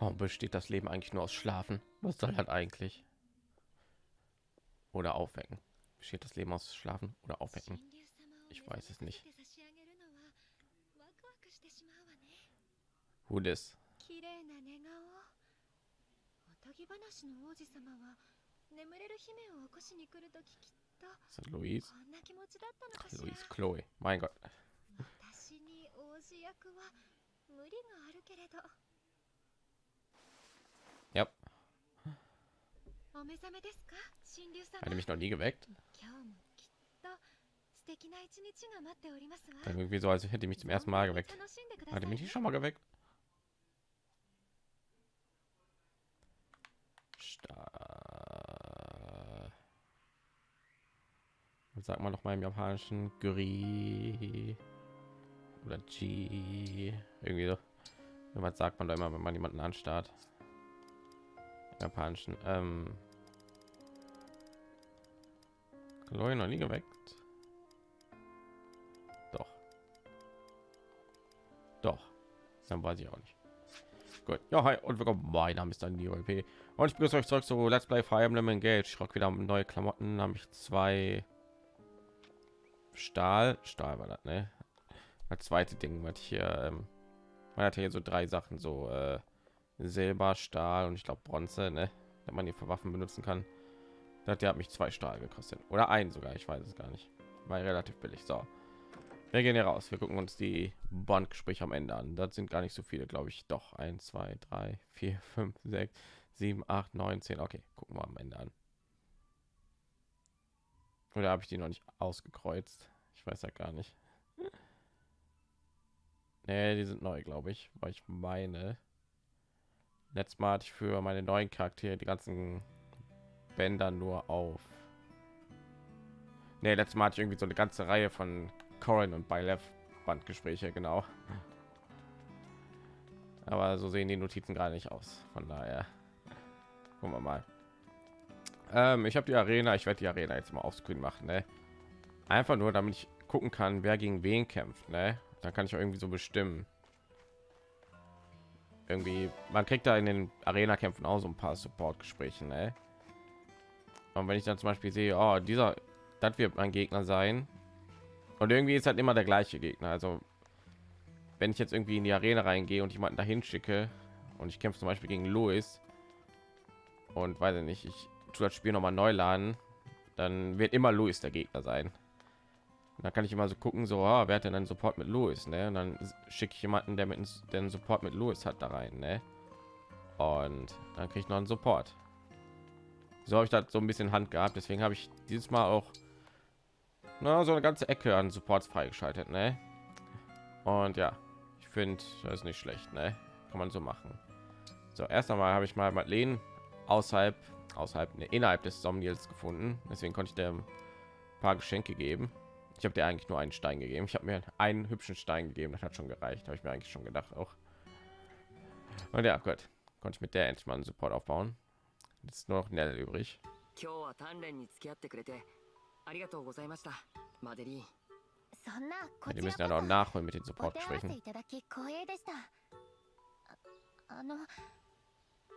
Warum besteht das Leben eigentlich nur aus Schlafen? Was soll das eigentlich? Oder aufwecken? Besteht das Leben aus Schlafen oder aufwecken? Ich weiß es nicht. Who this? とぎ話の王子様は眠れる姫を起こしに来るとききっと Ist das Louise? こんな気持ちだったのかしら Louise Chloe. Mein Gott. Ja. Hat er mich noch nie geweckt? Dann irgendwie so, als hätte ich mich zum ersten Mal geweckt. Hat er mich nicht schon mal geweckt? Sag mal noch mal im japanischen Guri oder G irgendwie so. Was sagt man da immer, wenn man jemanden anstarrt? Japanischen ähm. Chloe noch nie geweckt? Doch. Doch. Dann weiß ich auch nicht. Gut. Ja hi und willkommen. Mein name ist dann die OLP und ich begrüße euch zurück zu Let's Play Fire Emblem Engage. Ich rock wieder neue Klamotten. Habe ich zwei Stahl. Stahl war das ne? Zweite Ding was hier ähm, man hat hier so drei Sachen so äh, Silber, Stahl und ich glaube Bronze, ne? wenn man die für Waffen benutzen kann. Der hat mich zwei Stahl gekostet oder ein sogar, ich weiß es gar nicht. War relativ billig. So, wir gehen hier raus. Wir gucken uns die Bondgespräche am Ende an. Das sind gar nicht so viele, glaube ich. Doch 1, 2, 3, 4, 5, 6, 7, 8, 9, 10. Okay, gucken wir am Ende an. Oder habe ich die noch nicht ausgekreuzt? Ich weiß ja gar nicht. Nee, die sind neu, glaube ich, weil ich meine, Letztes Mal hatte ich für meine neuen Charaktere die ganzen Bänder nur auf. Nee, letztes Mal hatte ich irgendwie so eine ganze Reihe von Corin und Bylev Bandgespräche, genau. Aber so sehen die Notizen gerade nicht aus. Von daher gucken wir mal. Ähm, ich habe die Arena, ich werde die Arena jetzt mal aufscreen machen, ne? Einfach nur, damit ich gucken kann, wer gegen wen kämpft, ne? Da kann ich irgendwie so bestimmen irgendwie man kriegt da in den arena kämpfen auch so ein paar support gespräche ne? und wenn ich dann zum beispiel sehe oh, dieser das wird mein gegner sein. Und irgendwie ist halt immer der gleiche gegner. Also wenn ich jetzt irgendwie in die arena reingehe und jemanden dahin schicke und ich kämpfe zum beispiel gegen louis und weiß ich nicht ich tue das spiel noch mal neu laden dann wird immer louis der gegner sein da kann ich immer so gucken, so, ah, wer hat denn einen Support mit Louis, ne? Und dann schicke ich jemanden, der mit den Support mit Louis hat, da rein, ne? Und dann kriege ich noch einen Support. So habe ich das so ein bisschen Hand gehabt, deswegen habe ich dieses Mal auch na, so eine ganze Ecke an Supports freigeschaltet, ne? Und ja, ich finde, das ist nicht schlecht, ne? Kann man so machen. So, erst einmal habe ich mal Madeleine außerhalb, außerhalb, ne, innerhalb des Somniels gefunden. Deswegen konnte ich ein paar Geschenke geben. Ich habe dir eigentlich nur einen Stein gegeben. Ich habe mir einen hübschen Stein gegeben. Das hat schon gereicht. Habe ich mir eigentlich schon gedacht auch. Und ja, gut. Konnte ich mit der endlich mal einen Support aufbauen. Jetzt ist nur noch Nell übrig. Wir müssen ja noch nachholen mit den Support sprechen.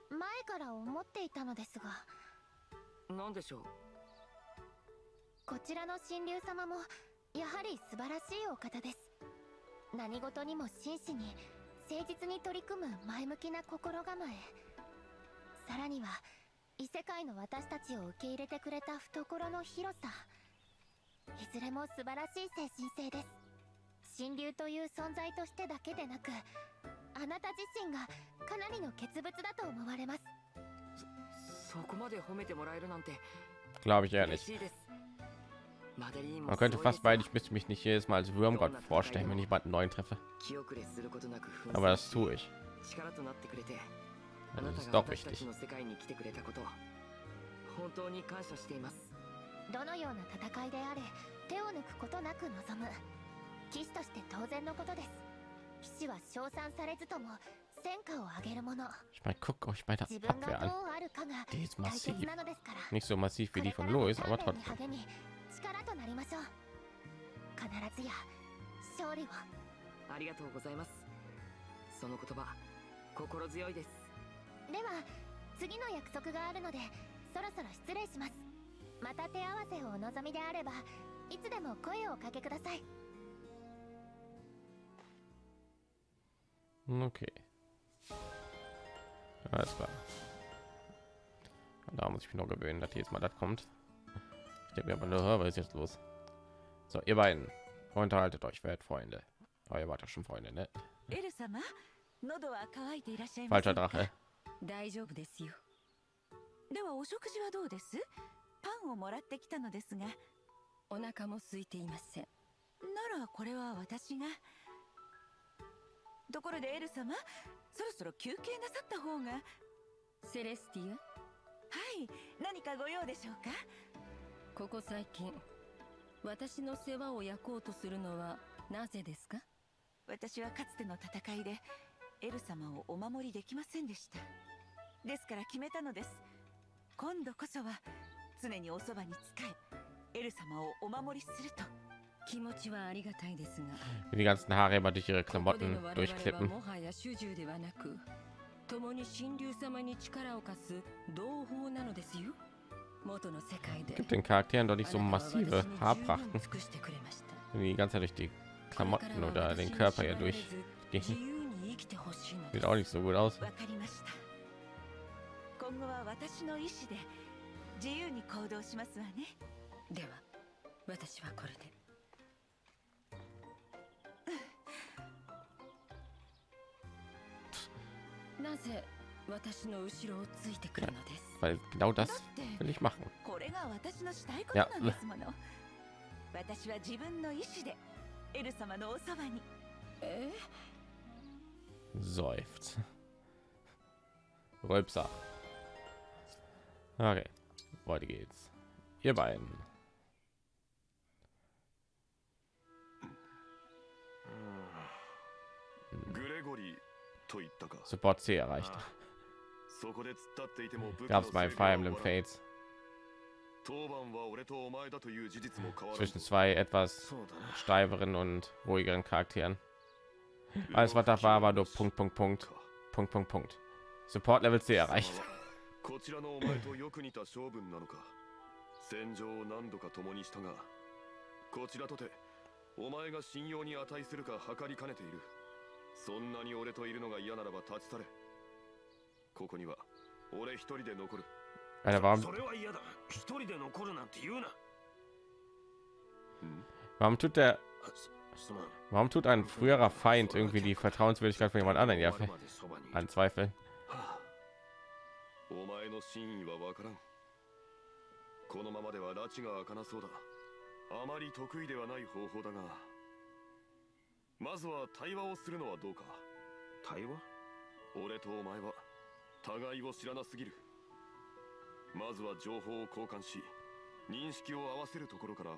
前から思っていたのですが何でしょうこちらの神竜様も やはり素晴らしいお方です何事にも真摯に誠実に取り組む前向きな心構えさらには異世界の私たちを受け入れてくれた懐の広さいずれも素晴らしい精神性です神竜という存在としてだけでなくあなた自身がかなりの傑物だと思われますそこまで褒めてもらえるなんて Glaube ich ehrlich. Man könnte fast beide, ich müsste mich nicht jedes Mal als Würmgott vorstellen, wenn ich jemanden neuen treffe. Aber das tue ich. Das ist doch wichtig. どのような戦いであれ手を抜くことなく望む騎士として当然のことです騎士は称賛されずとも戦果を上げるもの Ich meine, guck euch bei der Abwehr an. Die ist massiv. Nicht so massiv wie die von Louis, aber trotzdem. 力となりましょう必ずや勝利をありがとうございますその言葉心強いですでは次の約束があるのでそろそろ失礼しますまた手合わせをお望みであればいつでも声をおかけください Okay. Alles klar. Da muss ich mich noch gewöhnen, dass jedes Mal das kommt. Ich denke mir aber nur, was ist jetzt los? So, ihr beiden, unterhaltet euch, werdet Freunde. Oh, ihr wart ja schon Freunde, ne? Falscher Drache. 大丈夫ですよではお食事はどうですパンをもらってきたのですがお腹も空いていませんならこれは私がところでエル様そろそろ休憩なさった方がはセレスティアい何かご用でしょうかここ最近私の世話を焼こうとするのはなぜですか？私はかつての戦いでエル様をお守りできませんでした。ですから決めたのです。今度こそは常におそばに仕えエル様をお守りすると。気持ちはありがたいですが Wie die ganzen Haare immer durch ihre Klamotten durchklippen. もはや主従ではなく共に神竜様に力を貸す同胞なのですよ Gibt den Charakteren doch nicht so あなたは massive 私に十分 Haarprachten, 尽くしてくれました die die ganze Zeit durch die これから Klamotten は oder 私 den に Körper 縛 ja られず durchgehen. 自由に生きてほしいので Sieht す auch nicht so gut aus. わかりました今後は私の意志で自由に行動しますわねでは私はこれでなぜ 私の後ろをついてくるのです Weil genau だ das って will ich machen. これが私のしたいことなんですもの私は自分の意志でエル様のおそばにえ Seufzt. Rülpser. Okay, weiter geht's. Ihr beiden. グレゴリーと言ったか Support C erreicht. そこで突っ立っていても武器 Gab's の bei 成果 Fire は Emblem 終わらん Fates 当番は俺とお前だという事実も変わらん zwischen zwei etwas そうだな steiferen und ruhigeren Charakteren. Alles was da war, war nur Punkt, Punkt, Punkt, Punkt, Punkt, Punkt. Support Level C erreicht. こちらのお前とよく似た性分なのか戦場を何度か共にしたがこちらとてお前が信用に値するか測りかねているそんなに俺といるのが嫌ならば立ち去れ ここには俺一人で残る Alter, warum, それは嫌だ一人で残るなんて言うな warum tut der, すすまん warum tut ein früherer Feind irgendwie die Vertrauenswürdigkeit von jemand anderen ja 終わるまでそばにいる anzweifeln? はあお前の真意はわからんこのままでは拉致が開かなそうだあまり得意ではない方法だがまずは対話をするのはどうか対話俺とお前は 互いを知らなすぎる。まずは情報を交換し認識を合わせるところから。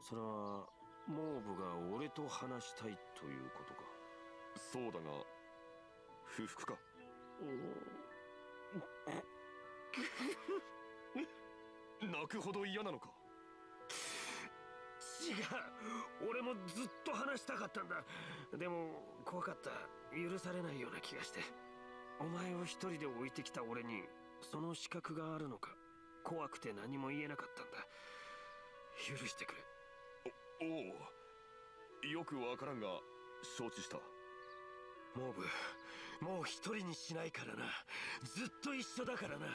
それはモーブが俺と話したいということか？そうだが不服か？泣くほど嫌なのか？違う。俺もずっと話したかったんだ。でも怖かった。許されないような気がしてお前を一人で置いてきた俺にその資格があるのか怖くて何も言えなかったんだ。許してくれ。おおよくわからんが承知した。モーブもう一人にしないからな。ずっと一緒だからな。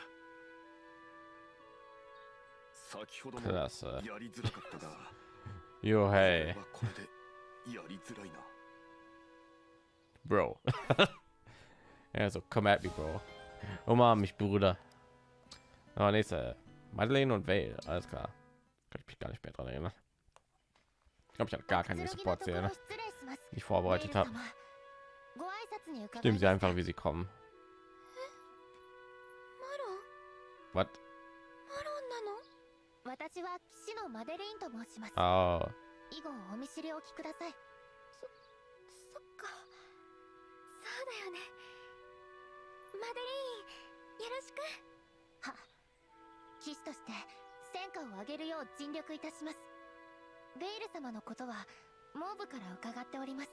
先ほども.やりづらかったが hey, れはこれでやりづらいな。Bro. also, komm at me, Bro. Umarm mich, Bruder. Oh, nächste. Madeleine und Vale, alles klar. Kann ich mich gar nicht mehr dran erinnern. Ich glaube, ich hatte gar keine おくつろぎの support とこ szene ろ失礼します die ich vorbereitet habe. メイル様ご挨拶に伺い Nehmen sie ます einfach, wie sie kommen. マロン Was? マロンなの私は騎士のマデレインと申します Oh, 以後お見知りおきくださいそそっかそうだよね マデレインよろしく。は騎士として戦果を上げるよう尽力いたします。ベイル様のことはモーブから伺っております。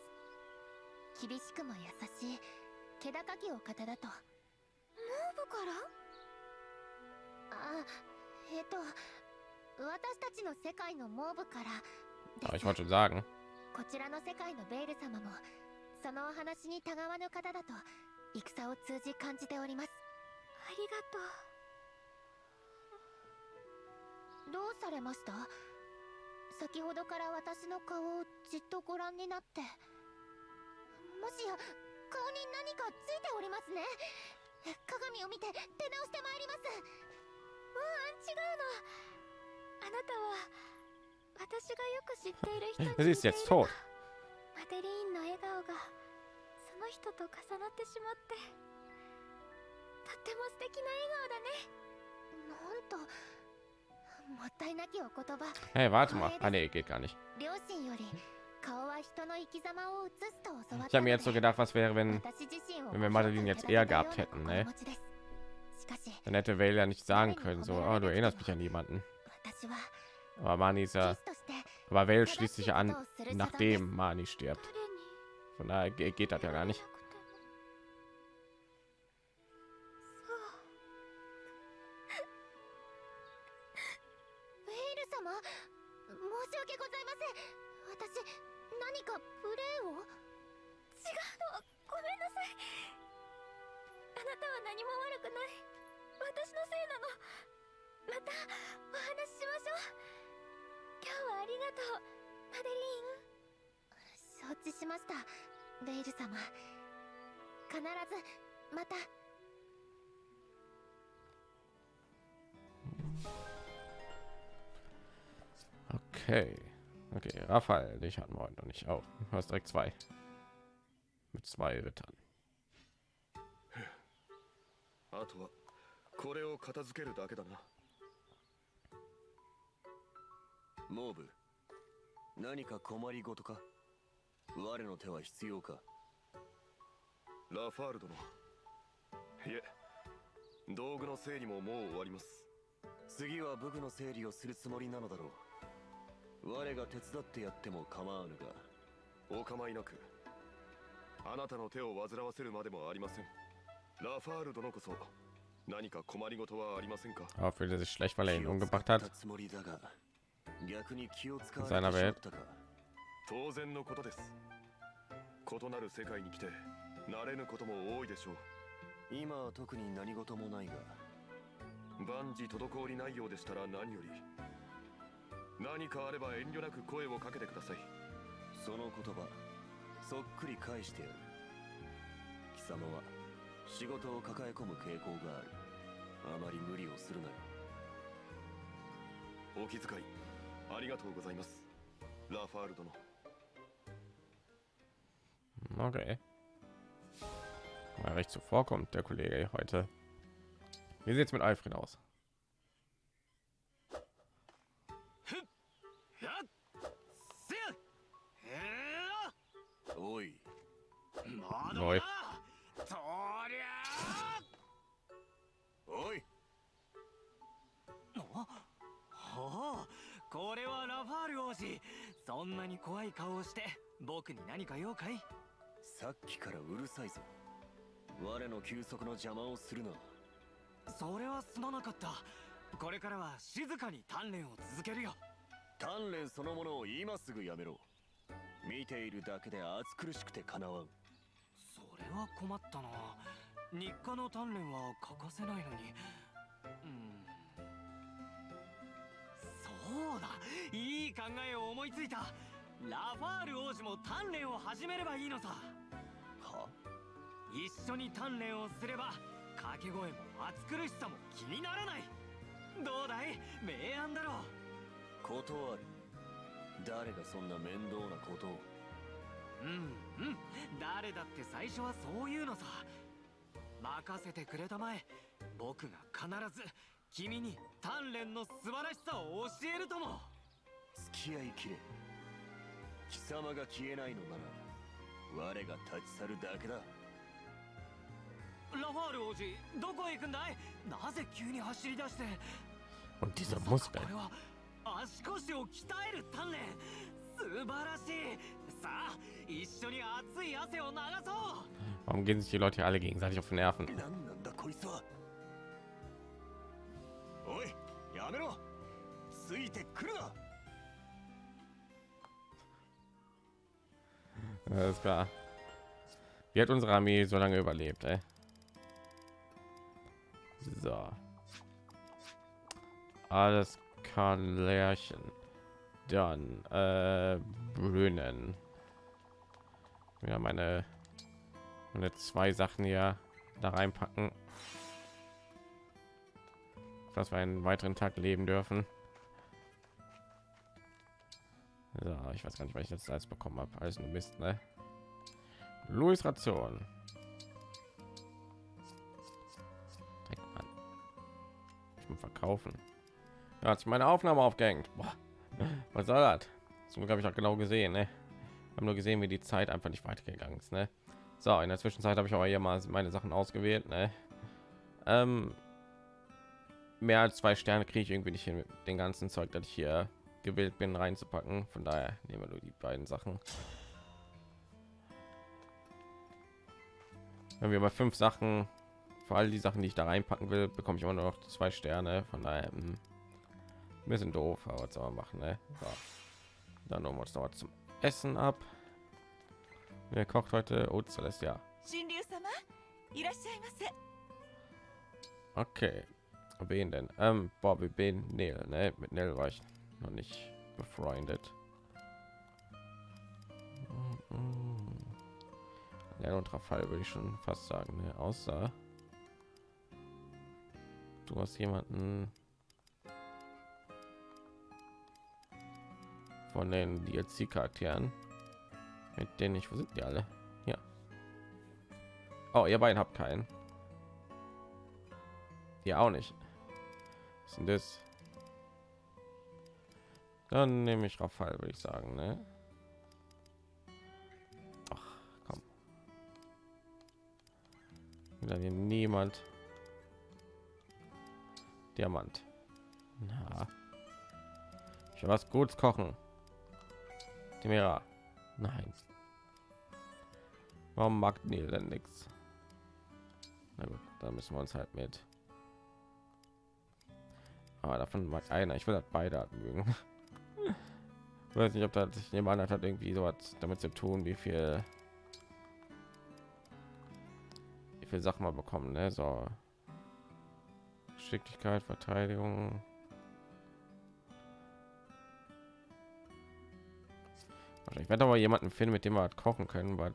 厳しくも優しい気高きお方だと。モーブから？あえっと私たちの世界のモーブからで Aber ich す wollte schon sagen, こちらの世界のベール様もそのお話にたがわぬ方だと戦を通じ感じております。ありがとう。どうされました？先ほどから私の顔をじっとご覧になって。もしや顔に何かついておりますね。鏡を見て出直してまいります。ううん違うの。あなたは私がよく知っている人に sie ist jetzt tot. マデリーンの笑顔が。その人と重なってしまってとっても素敵な笑顔だねなんともったいなきお言葉 Hey, warte mal. Ah, nee, geht gar nicht. 両親より顔は人の生き様を映すと教わっ Ich た habe の mir jetzt so で gedacht, was wäre, wenn, 私自身を wenn wir Madeline jetzt eher gehabt ご hätten, 紹介 ne? いただいたような心持ちですしかし Dann hätte Vale ja nicht sagen können, so, oh, du erinnerst mich an jemanden. 私は Aber Mani ist キ ja, スとして aber Vale 正 schließt しい sich こ ja と an, をする所存です nachdem Mani stirbt. Von daher ge- geht das ja gar nicht. Dich hatten wir heute noch nicht. Oh, du hast direkt zwei. Mit zwei Rittern. あとはこれを片付けるだけだな。モーブ何か困りごとか？我の手は必要か？ラファール殿。いえ道具の整理ももう終わります。次は武具の整理をするつもりなのだろう。我が手伝ってやっても構わぬが。お構いなくあなたの手を煩わせるまでもありません。ラファール殿こそ何か困りごとはありませんか？Aber fühlt er sich schlecht, weil er ihn 気を umgebracht 使っ hat. たつもりだが逆に気を使わ seiner れてしまったか。当然のことです。異なる世界に来て慣れぬことも多いでしょう。今は特に何事もないが。万事滞りないようでしたら何より何かあれば遠慮なく声をかけてくださいその言葉そっくり返してやる貴様は仕事を抱え込む傾向があるあまり無理をするなよお気遣いありがとうございますラファール殿 Okay. Mal recht zuvorkommt, der Kollege heute. Wie sieht's mit Alfred aus? んなに怖い顔をして僕に何か用かい？さっきからうるさいぞ。我の休息の邪魔をするな。それはすまなかった。これからは静かに鍛錬を続けるよ。鍛錬そのものを今すぐやめろ。見ているだけで暑苦しくてかなわん。それは困ったな。日課の鍛錬は欠かせないのに。うんそうだ。いい考えを思いついた。ラファール王子も鍛錬を始めればいいのさ。は？一緒に鍛錬をすれば掛け声も暑苦しさも気にならない。どうだい？明暗だろう。断る。誰がそんな面倒なことを？うんうん。誰だって最初はそういうのさ。任せてくれたまえ。僕が必ず君に鍛錬の素晴らしさを教えるとも。付き合いきれ。貴様が消えないのなら我が立ち去るだけだ。ラファール王子どこへ行くんだい？なぜ急に走り出して？これは足腰を鍛える鍛錬。素晴らしい。さあ一緒に熱い汗を流そう。Warum gehen sich die Leute hier alle gegenseitig auf den Nerven? 何なんだこいつは ついてくるな Alles klar. Wie hat unsere Armee so lange überlebt, ey? So. Alles kann Lärchen. Dann äh, Brünnen. Ja, meine, meine zwei Sachen hier da reinpacken. Dass wir einen weiteren Tag leben dürfen. So, ich weiß gar nicht, was ich jetzt alles bekommen habe. Alles nur Mist, ne? Louis Ration. Ich muss verkaufen. Ja, hat sich meine Aufnahme aufgehängt. Boah. Was soll das? Zum Glück habe ich auch genau gesehen, ne? Haben nur gesehen, wie die Zeit einfach nicht weitergegangen ist, ne? So, in der Zwischenzeit habe ich aber hier mal meine Sachen ausgewählt, ne? Ähm, mehr als zwei Sterne kriege ich irgendwie nicht hin mit ganzen Zeug, das ich hier gewählt bin, reinzupacken. Von daher nehmen wir nur die beiden Sachen. Wenn wir mal fünf Sachen, vor allem die Sachen, die ich da reinpacken will, bekomme ich immer noch zwei Sterne. Von daher hm, ein bisschen doof, aber was soll man machen? Ne? So. Dann holen wir uns noch was zum Essen ab. Wer kocht heute? Oh, Celestia. Okay, Wen denn? Ähm, Bobby Ben Neil, ne? Mit Neil war ich noch nicht befreundet. Ja, und Rafal würde ich schon fast sagen, ne? Außer du hast jemanden von den DLC-Charakteren, mit denen ich, wo sind die alle? Ja. Oh, ihr beiden habt keinen. Hier auch nicht. Was denn das? Dann nehme ich Rafal, würde ich sagen, ne? Ach, komm. Wieder hier niemand. Diamant. Na. Ich will was Gutes kochen. Timera. Nein. Warum mag Neil denn nichts? Na gut, da müssen wir uns halt mit. Aber davon mag einer. Ich will das beide mögen. Weiß nicht, ob das sich jemand hat irgendwie so was damit zu tun, wie viel wie viel Sachen mal bekommen, ne? So Geschicklichkeit, Verteidigung. Ich werde aber jemanden finden, mit dem wir was kochen können, was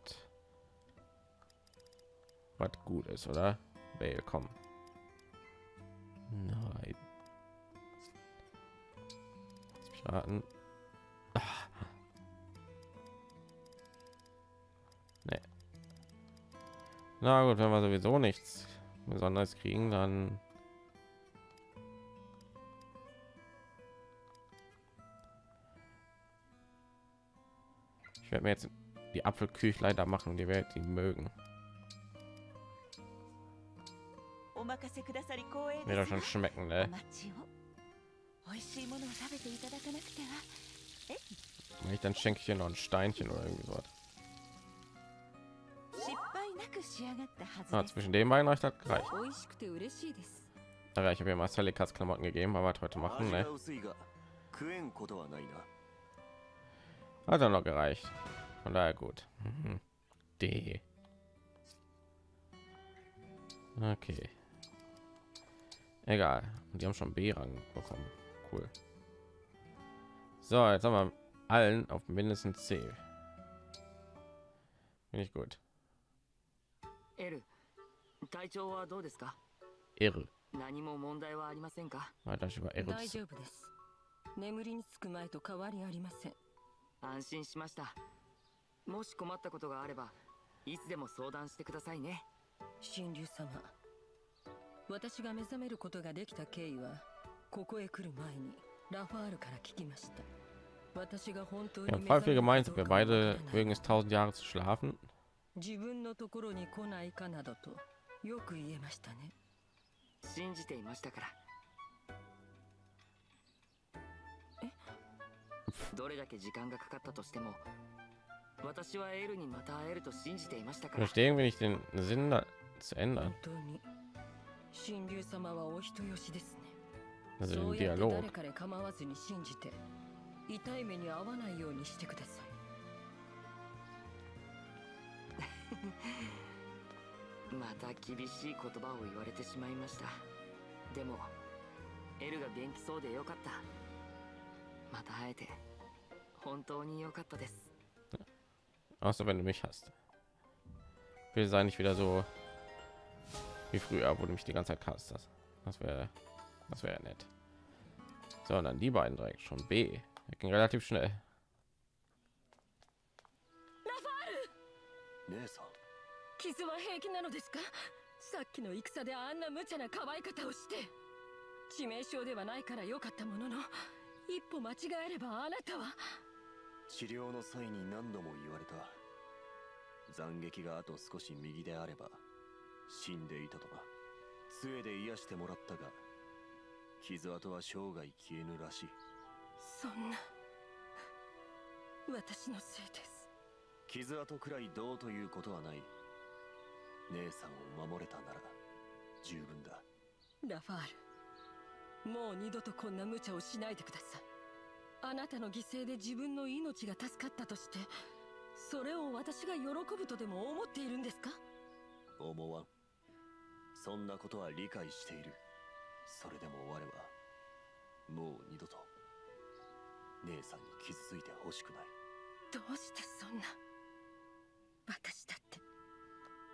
was gut ist, oder? Willkommen. Nein starten. Ah. Nee. Na gut, wenn wir sowieso nichts besonders kriegen, dann ich werde mir jetzt die Apfelküchleiter machen, die Welt, die mögen. Mir schon schmecken, ne? Wenn ich, dann schenke ich hier noch ein Steinchen oder irgendwie so. Oh. Ah, zwischen den beiden reicht das gereicht. Oh, aber ich habe ja mal Salikas Klamotten gegeben, aber was heute machen, ne? Hat er noch gereicht. Von daher gut. Mhm. D. Okay. Egal. Die haben schon B-Rang bekommen. Cool. So, jetzt haben wir allen auf mindestens C. Finde ich gut. エル体調はどうですか? Irre. 何も問題はありませんか? Weiter über 大 Irre. 丈夫です眠りにつく前と変わりありません安心しましたもし困ったことがあればいつでも相談してくださいね神竜様私が目覚めることができた経緯は ここへ来る前にラファールから聞きました私が本当に Ja, 目 voll 覚 viel める gemeint, か wir どうかわから beide ない mögen es tausend Jahre zu schlafen. 自分のところに来ないかなどとよく言えましたね信じていましたからどれだけ時間がかかったとしても私はエルにまた会えると信じていましたから Verstehen wir nicht den Sinn da zu ändern. 本当に神竜様はお人よしですね なぜディアローグ誰かで構わずに信じて痛い目に遭わないようにしてください。また厳しい言葉を言われてしまいました。でもエルが元気そうでよかった。また会えて本当によかったです。Außer wenn du mich hast. Wir sei nicht wieder so wie früher, wo du mich die ganze Zeit hast. Das wäre Das wäre ja nett. Sondern beiden direkt schon. B. Er ging relativ schnell. さっきの戦であんな無茶な可愛方をして致命傷ではないから良かったものの一歩間違えればあなたは治療の際に何度も言われた斬撃があと少し右であれば死んでいたとか杖で癒してもらったが傷跡は生涯消えぬらしい。そんな私のせいです。傷跡くらいどうということはない。姉さんを守れたなら十分だ。ラファールもう二度とこんな無茶をしないでください。あなたの犠牲で自分の命が助かったとしてそれを私が喜ぶとでも思っているんですか？思わん。そんなことは理解しているそれでも我はもう二度と姉さんに傷ついてほしくない。どうしてそんな。私だって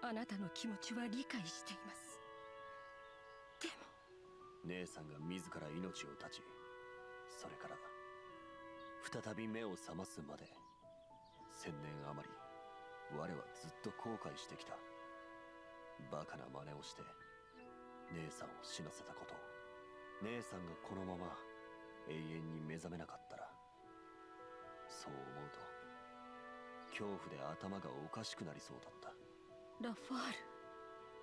あなたの気持ちは理解しています。でも。姉さんが自ら命を絶ちそれから再び目を覚ますまで千年余り我はずっと後悔してきた。バカな真似をして姉さんを死なせたこと。姉さんがこのまま永遠に目覚めなかったらそう思うと恐怖で頭がおかしくなりそうだった。ラファー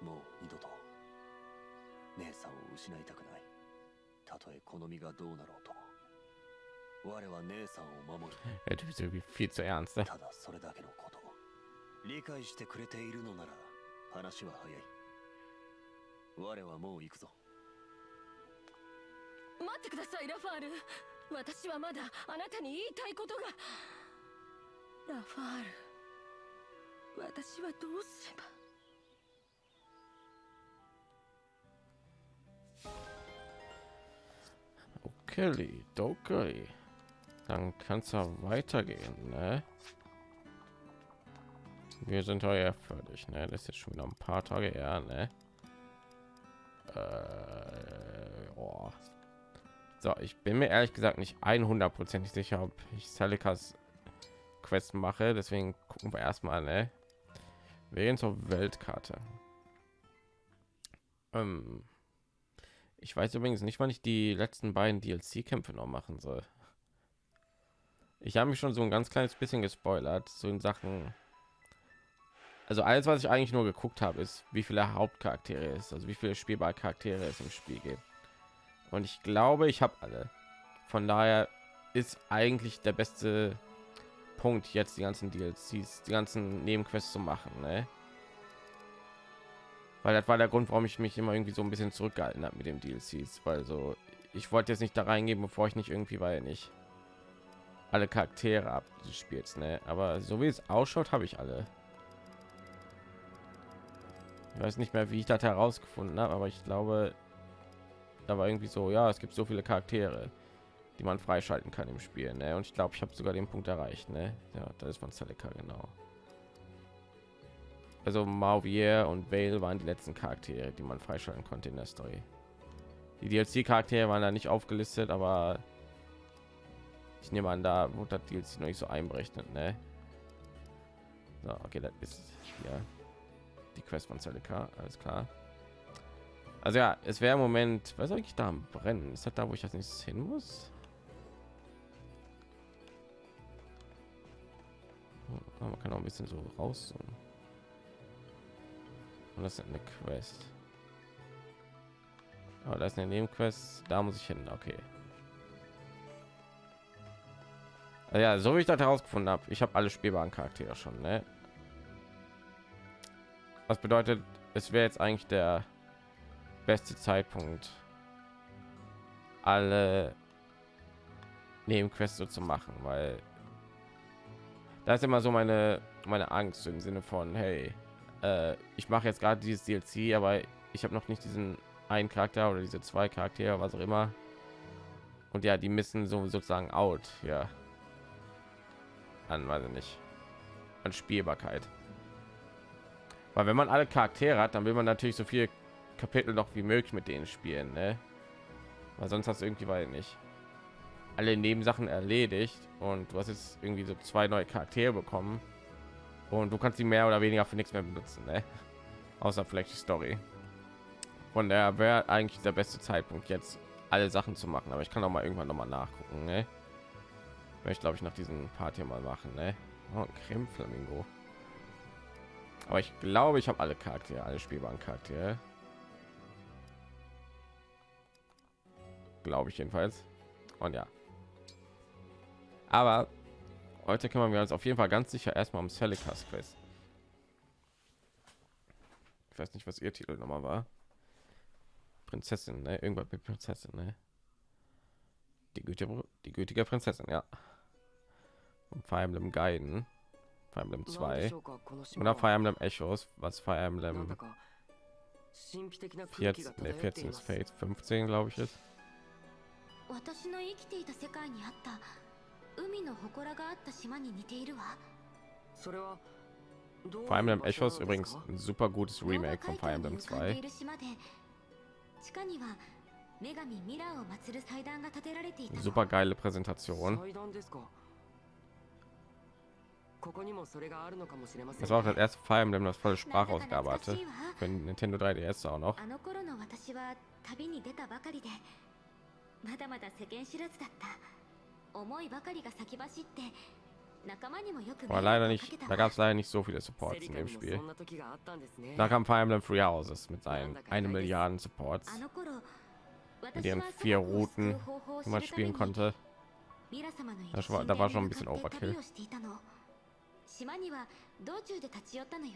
ル。もう二度と姉さんを失いたくない。たとえ好みがどうなろうと。我は姉さんを守る。Der Typ ist irgendwie viel zu ernst. Ne? ただそれだけのこと。理解してくれているのなら話は早い我はもう行くぞ待ってくださいラファール私はまだあなたに言いたいことがラファール私はどうすれば Okay, okay. Dann kann es ja weitergehen, ne? Wir sind heuer fertig, ne? Das ist jetzt schon wieder ein paar Tage her, ne? Äh, oh. So, ich bin mir ehrlich gesagt nicht 100%ig sicher, ob ich Salikas Quest mache. Deswegen gucken wir erstmal, ne? Wir gehen zur Weltkarte. Ähm, ich weiß übrigens nicht, wann ich die letzten beiden DLC-Kämpfe noch machen soll. Ich habe mich schon so ein ganz kleines bisschen gespoilert, so in Sachen. Also alles, was ich eigentlich nur geguckt habe, ist, wie viele Hauptcharaktere es, also wie viele spielbare Charaktere es im Spiel gibt. Und ich glaube, ich habe alle. Von daher ist eigentlich der beste Punkt jetzt die ganzen DLCs, die ganzen Nebenquests zu machen, ne? Weil das war der Grund, warum ich mich immer irgendwie so ein bisschen zurückgehalten habe mit dem DLCs, weil so ich wollte jetzt nicht da reingehen, bevor ich nicht irgendwie, weil nicht alle Charaktere ab des Spiels, ne? Aber so wie es ausschaut, habe ich alle. Ich weiß nicht mehr, wie ich das herausgefunden habe, aber ich glaube, da war irgendwie so, ja, es gibt so viele Charaktere, die man freischalten kann im Spiel, ne? Und ich glaube, ich habe sogar den Punkt erreicht, ne? Ja, das ist von Celica genau. Also Mauvier und Vale waren die letzten Charaktere, die man freischalten konnte in der Story. Die DLC-Charaktere waren da nicht aufgelistet, aber ich nehme an, da wurde das DLC noch nicht so einberechnet, ne? So, okay, das ist ja die Quest von Celica, alles klar. Also ja, es wäre im Moment, was soll ich da am brennen? Ist das da, wo ich als nächstes hin muss? Oh, man kann auch ein bisschen so raus. Und das ist eine Quest. Aber das ist eine Nebenquest. Da muss ich hin. Okay. Also ja, so wie ich das herausgefunden habe, ich habe alle spielbaren Charaktere schon. Ne? Was bedeutet, es wäre jetzt eigentlich der beste Zeitpunkt, alle Nebenquests so zu machen, weil da ist immer so meine meine Angst im Sinne von hey, äh, ich mache jetzt gerade dieses DLC, aber ich habe noch nicht diesen einen Charakter oder diese zwei Charaktere, was auch immer. Und ja, die müssen so sozusagen out ja an, weiß ich nicht, an Spielbarkeit. Weil wenn man alle Charaktere hat, dann will man natürlich so viel Kapitel noch wie möglich mit denen spielen, ne? Weil sonst hast du irgendwie weil nicht alle Nebensachen erledigt und du hast jetzt irgendwie so zwei neue Charaktere bekommen und du kannst sie mehr oder weniger für nichts mehr benutzen, ne? außer vielleicht die Story. Von der wäre eigentlich der beste Zeitpunkt jetzt alle Sachen zu machen, aber ich kann auch mal irgendwann noch mal nachgucken, ne? ich glaube ich nach diesem Part mal machen, ne? Oh, Creme Flamingo. Aber ich glaube, ich habe alle Charaktere, alle spielbaren Charaktere. Glaube ich jedenfalls. Und ja. Aber heute kümmern wir uns auf jeden Fall ganz sicher erstmal um Celica's Quest. Ich weiß nicht, was ihr Titel nochmal war. Prinzessin, ne? Irgendwas mit Prinzessin, ne? Die gütige, die gütige Prinzessin, ja. Und Fire Emblem Guiden. Fire Emblem 2. Oder Fire Emblem Echos, was Fire Emblem 14, ne, 14 ist Fate, 15 glaube ich ist. 私の生きていた世界にあった海の祠があった島に似ているわそれは Fire Emblem Echos übrigens ein super gutes Remake von Fire Emblem 2. 地下には女神ミラーを祀る祭壇が建てられていた Super geile Präsentation. Das war auch das erste Fire Emblem, das volle Sprachausgabe hatte. Für Nintendo 3DS auch noch. あの頃の私は旅に出たばかりでまだまだ世間知らずだった思いばかりが先走って仲間にもよく Aber leider nicht, da gab es leider nicht so viele Supports in dem Spiel. Da kam Fire Emblem Free Houses mit seinen eine Milliarden Supports, あの頃 mit ihren vier Routen, die man spielen konnte. ミラ様のいる Das war, 神 da 殿 war schon に ein bisschen 向かって Overkill. 島には道中で立ち寄ったのよ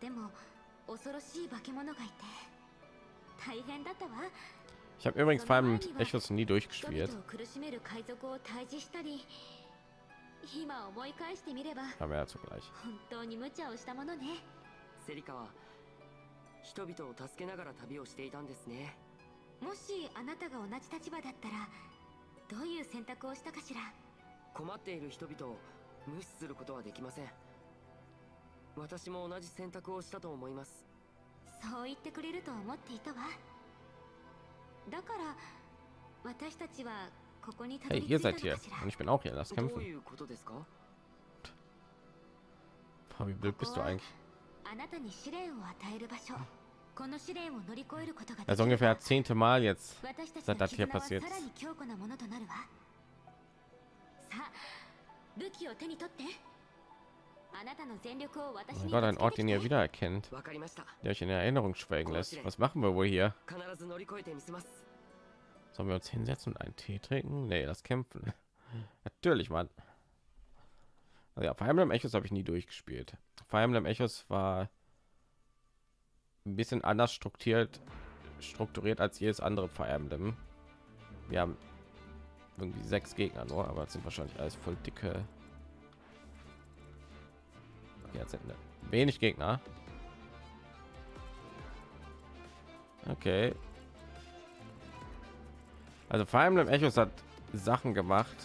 でも恐ろしい化け物がいて大変だったわ Ich habe übrigens Fire Emblem Echos nie 人 durchgespielt. 々を苦しめる海賊を退治したり今思い返してみれば Aber ja zugleich. 本当に無茶をしたものねセリカは人々を助けながら旅をしていたんですねもしあなたが同じ立場だったらどういう選択をしたかしら？困っている人々を無視することはできません私も同じ選択をしたと思いますそう言ってくれると思っていたわだから私たちはここにたど Hey, り着 ihr いた seid の hier かしら und ich bin auch hier. Lass どう kämpfen. いうことですか？Wie blöd bist du eigentlich? あなたに試練を与える場所この試練を乗り越えることが Also ungefähr zehnte Mal jetzt. 私たち seit の das hier passiert さらに強固なものとなるわさあ武器を手に取ってあなたの全力を私 Oh に Gott, ein ぶつ Ort, け den て ihr きて wiedererkennt, わかりました der euch in Erinnerung schwelgen lässt. Was machen wir wohl hier? 必ず乗り越えてみせます Sollen wir uns hinsetzen und einen Tee trinken? Nee, das Kämpfen. Natürlich, Mann. Also ja, Fire Emblem Echos habe ich nie durchgespielt. Fire Emblem Echos war ein bisschen anders strukturiert, strukturiert als jedes andere Fire Emblem. Wir haben irgendwie sechs Gegner nur, aber sind wahrscheinlich alles voll dicke. Jetzt sind wenig Gegner. Okay. Also Fire Emblem Echos hat Sachen gemacht.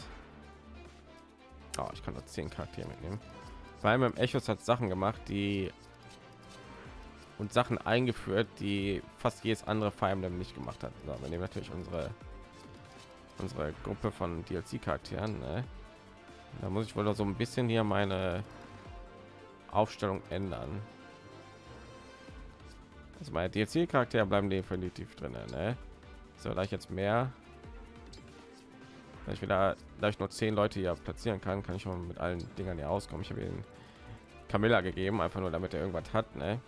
Oh, ich kann nur zehn Charaktere mitnehmen. Fire Emblem Echos hat Sachen gemacht, die und Sachen eingeführt, die fast jedes andere Fire Emblem nicht gemacht hat. So, wir nehmen natürlich unsere unsere Gruppe von DLC-Charakteren. Ne? Da muss ich wohl noch so ein bisschen hier meine Aufstellung ändern. Also meine DLC-Charaktere bleiben definitiv drin. Ne? So, da ich jetzt mehr, da ich wieder, da ich nur zehn Leute hier platzieren kann, kann ich mal mit allen Dingern hier auskommen. Ich habe ihn Camilla gegeben, einfach nur damit er irgendwas hat. Ne?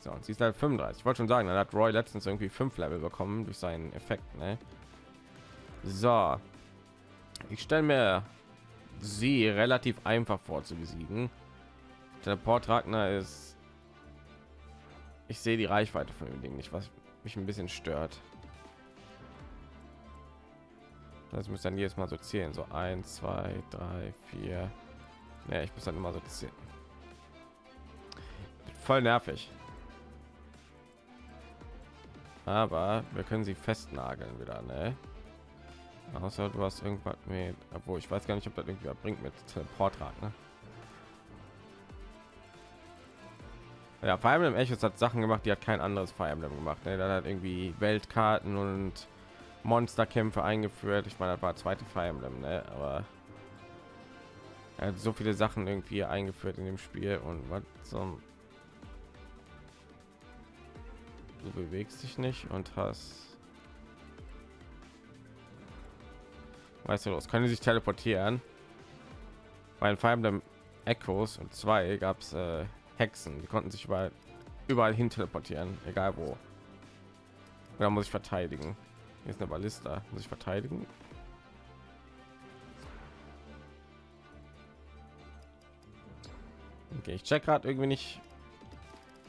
So, und sie ist halt 35. Ich wollte schon sagen, dann hat Roy letztens irgendwie fünf Level bekommen durch seinen Effekt. Ne? So, ich stelle mir sie relativ einfach vor zu besiegen. Teleport Ragnar ist. Ich sehe die Reichweite von dem Ding nicht, was mich ein bisschen stört. Das muss dann jedes Mal so zählen, so 1, 2, 3, 4. Ja, ich muss dann immer so zählen. Voll nervig. Aber wir können sie festnageln wieder, ne? Außer du hast irgendwas mit, obwohl ich weiß gar nicht, ob das irgendwie bringt mit Teleportrad, ne? Ja, Fire Emblem Echos hat Sachen gemacht, die hat kein anderes Fire Emblem gemacht. Ne? Dann hat irgendwie Weltkarten und Monsterkämpfe eingeführt. Ich meine, das war zweite Fire Emblem, ne? aber er hat so viele Sachen irgendwie eingeführt in dem Spiel und was zum du bewegst dich nicht und hast weißt du los können sich teleportieren bei Fire Emblem Echoes und zwei gab es äh, Hexen die konnten sich überall überall hin teleportieren egal wo da muss ich verteidigen hier ist eine Ballista muss ich verteidigen okay ich check gerade irgendwie nicht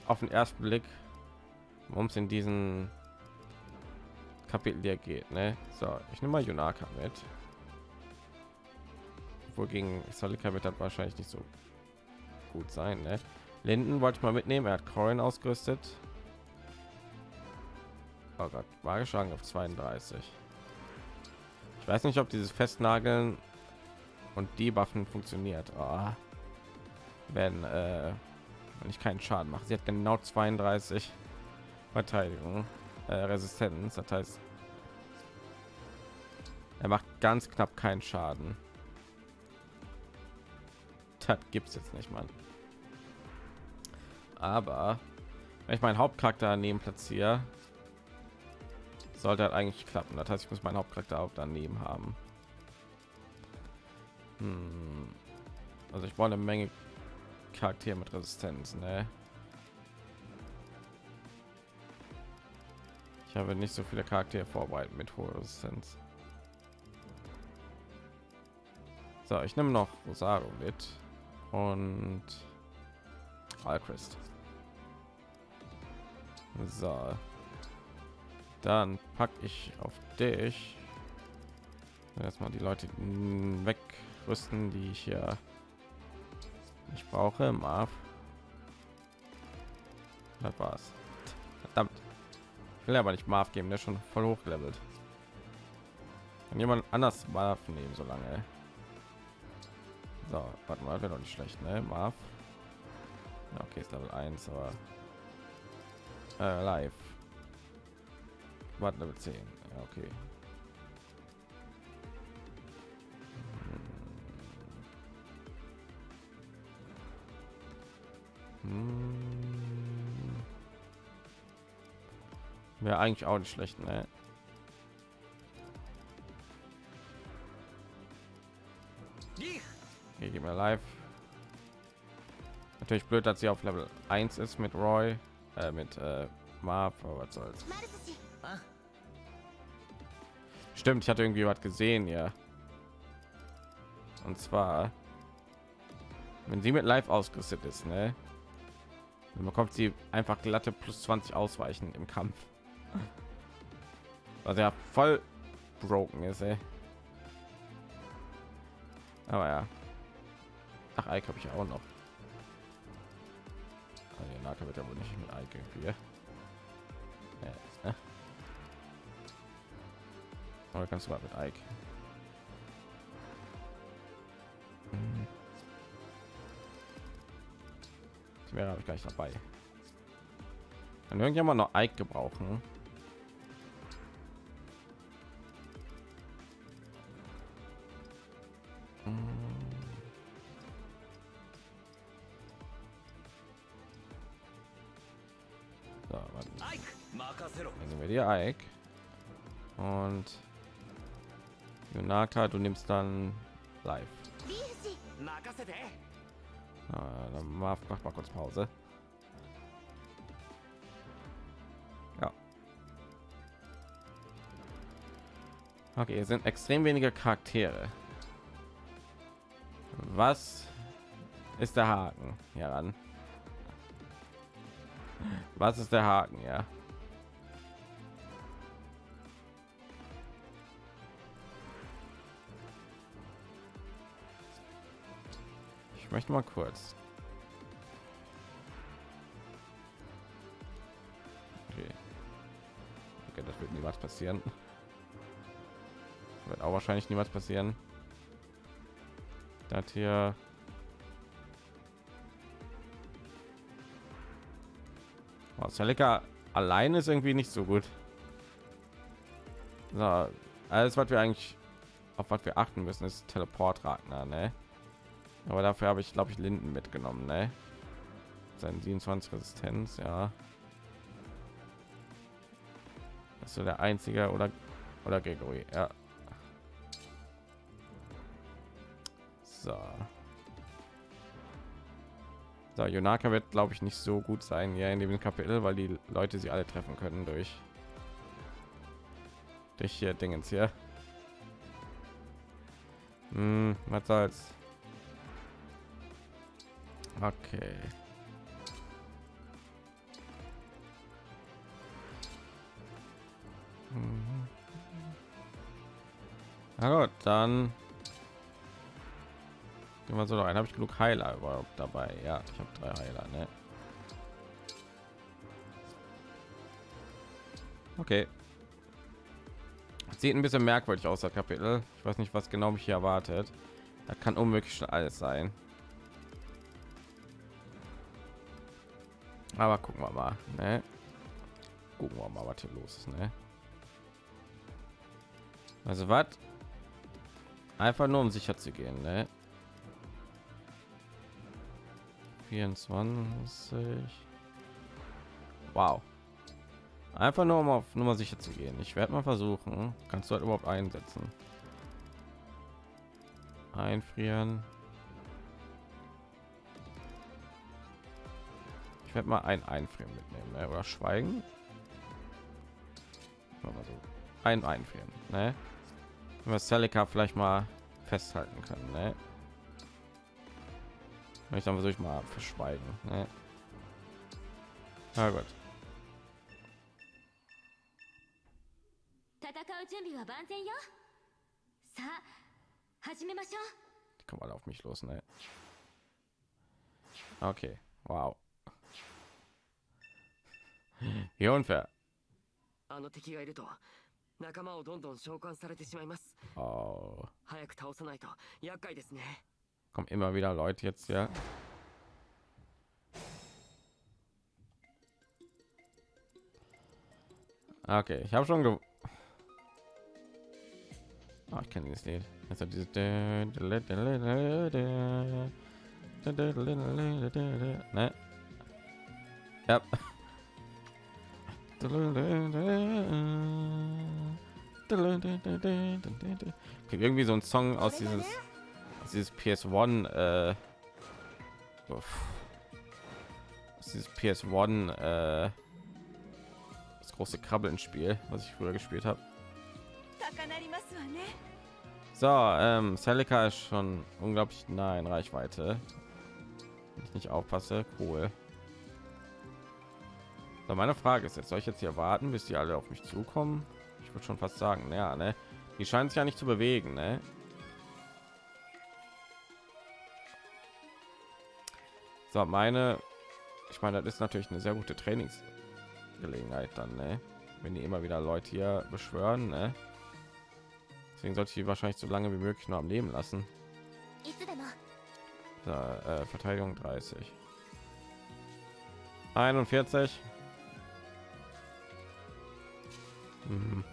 auf den ersten blick worum es in diesen Kapitel hier geht. Ne? So, ich nehme mal Junaka mit. Wogegen Solika wird das wahrscheinlich nicht so gut sein. Ne? Linden wollte ich mal mitnehmen. Er hat Corin ausgerüstet. Oh Gott, geschlagen auf 32. Ich weiß nicht, ob dieses Festnageln und die Waffen funktioniert. Oh. Wenn, äh, wenn ich keinen Schaden mache. Sie hat genau 32. Verteidigung, äh, Resistenz. Das heißt, er macht ganz knapp keinen Schaden. Das gibt es jetzt nicht, mal. Aber wenn ich meinen Hauptcharakter daneben platziere, sollte halt eigentlich klappen. Das heißt, ich muss meinen Hauptcharakter auch daneben haben. Hm. Also ich wollte eine Menge Charaktere mit Resistenz, ne? Ich habe nicht so viele Charaktere vorbereitet mit hoher Resistenz. So, ich nehme noch Rosario mit und Alchrist. So, dann packe ich auf dich erstmal die Leute wegrüsten, die ich hier ich brauche. Marv. Das war's. Verdammt will aber nicht Marv geben, der ist schon voll hochgelevelt. Kann jemand anders Marv nehmen, so lange. So, warte mal, wäre doch nicht schlecht, ne? Marv. Okay, ist Level 1, aber äh, live. Warte, Level 10. Ja, okay. Hm. Wäre eigentlich auch nicht schlecht, ne? Okay, gehen wir live. Natürlich blöd, dass sie auf Level 1 ist mit Roy, äh, mit äh, Marv, aber was soll's. Stimmt, ich hatte irgendwie was gesehen, ja. Und zwar, wenn sie mit Live ausgerüstet ist, ne? Dann bekommt sie einfach glatte plus 20 Ausweichen im Kampf was ja voll broken ist ey. aber ja ach Ike habe ich auch noch also, Naka wird ja wohl nicht mit Ike irgendwie ja, ne? oder kannst du mal mit Ike hm. wäre ich gleich dabei kann irgendjemand noch Ike gebrauchen die Ike. Und Junaka, du nimmst dann live. Ah, dann mach, mach mal kurz Pause. Ja. Okay, es sind extrem wenige Charaktere. Was ist der Haken hieran? Was ist der Haken, ja? Möchte mal kurz. Okay. Okay, das wird niemals passieren. Wird auch wahrscheinlich niemals passieren. Das hier. Oh, Celica allein ist irgendwie nicht so gut. So, alles, was wir eigentlich auf was wir achten müssen, ist Teleport Ragnar, ne? Aber dafür habe ich, glaube ich, Linden mitgenommen, ne? Sein 27 Resistenz, ja. Das ist so der einzige oder oder Gregory, ja. So. So, Yonaka wird, glaube ich, nicht so gut sein ja in dem Kapitel, weil die Leute sie alle treffen können durch durch hier Dingens hier. Hm, was soll's? Okay. Mhm. Na gut, dann gehen wir so rein. Habe ich genug Heiler überhaupt dabei? Ja, ich habe drei Heiler. Ne? Okay. Sieht ein bisschen merkwürdig aus, der Kapitel. Ich weiß nicht, was genau mich hier erwartet. Da kann unmöglich schon alles sein. Aber gucken wir mal. Ne? Gucken wir mal, was hier los ist. Ne? Also was? Einfach nur um sicher zu gehen. Ne? 24. Wow. Einfach nur um auf Nummer sicher zu gehen. Ich werde mal versuchen. Kannst du halt überhaupt einsetzen? Einfrieren. Ich werde mal ein einfrieren mitnehmen ne? oder schweigen. Mal so ein einfrieren, ne? Wenn wir Celica vielleicht mal festhalten können, ne? Ich dann versuche ich mal verschweigen, ne? Na gut. Die kommen alle auf mich los, ne? Okay, wow. Hier unfair. Oh. Kommen immer wieder Leute jetzt ja. Okay, ich habe schon ge oh, ich kenne dieses Lied. Also dieses ne? Ja. Okay, irgendwie so ein Song aus dieses, aus dieses PS1, äh, aus dieses PS1, äh, das große Krabbeln-Spiel, was ich früher gespielt habe. So, ähm, Celica ist schon unglaublich nah in Reichweite. Wenn ich nicht aufpasse, cool. So, meine Frage ist jetzt, soll ich jetzt hier warten, bis die alle auf mich zukommen? Ich würde schon fast sagen, ja, ne? Die scheinen sich ja nicht zu bewegen, ne? So, meine, ich meine, das ist natürlich eine sehr gute Trainingsgelegenheit dann, ne? Wenn die immer wieder Leute hier beschwören, ne? Deswegen sollte ich die wahrscheinlich so lange wie möglich nur am Leben lassen. So, äh, Verteidigung 30. 41 hm.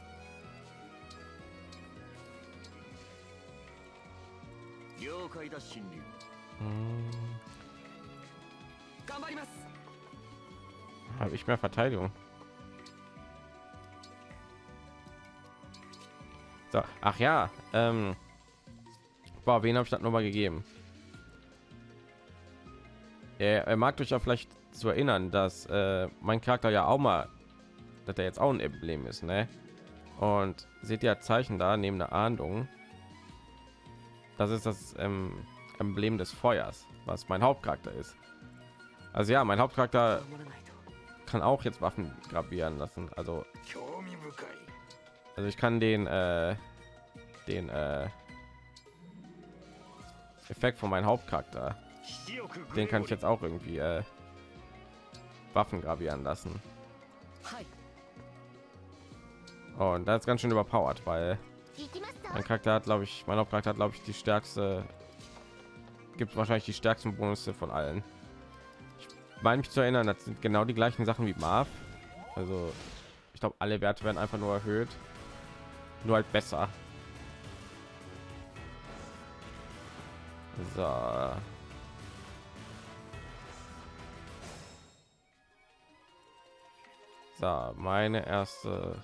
Habe ich mehr Verteidigung? So, ach ja, ähm, boah, wen habe ich das nochmal gegeben? Er, er mag dich ja vielleicht zu erinnern, dass äh, mein Charakter ja auch mal dass er jetzt auch ein Emblem ist, ne? Und seht ihr Zeichen da neben der Ahndung? Das ist das ähm, Emblem des Feuers, was mein Hauptcharakter ist. Also ja, mein Hauptcharakter kann auch jetzt Waffen gravieren lassen. Also, also ich kann den äh, den äh, Effekt von meinem Hauptcharakter, den kann ich jetzt auch irgendwie äh, Waffen gravieren lassen. Oh, und das ist ganz schön überpowered, weil mein Charakter hat, glaube ich, mein Hauptcharakter hat, glaube ich, die stärkste, gibt wahrscheinlich die stärksten Bonus von allen. Ich meine mich zu erinnern, das sind genau die gleichen Sachen wie Marv. Also, ich glaube, alle Werte werden einfach nur erhöht, nur halt besser. So. So, meine erste.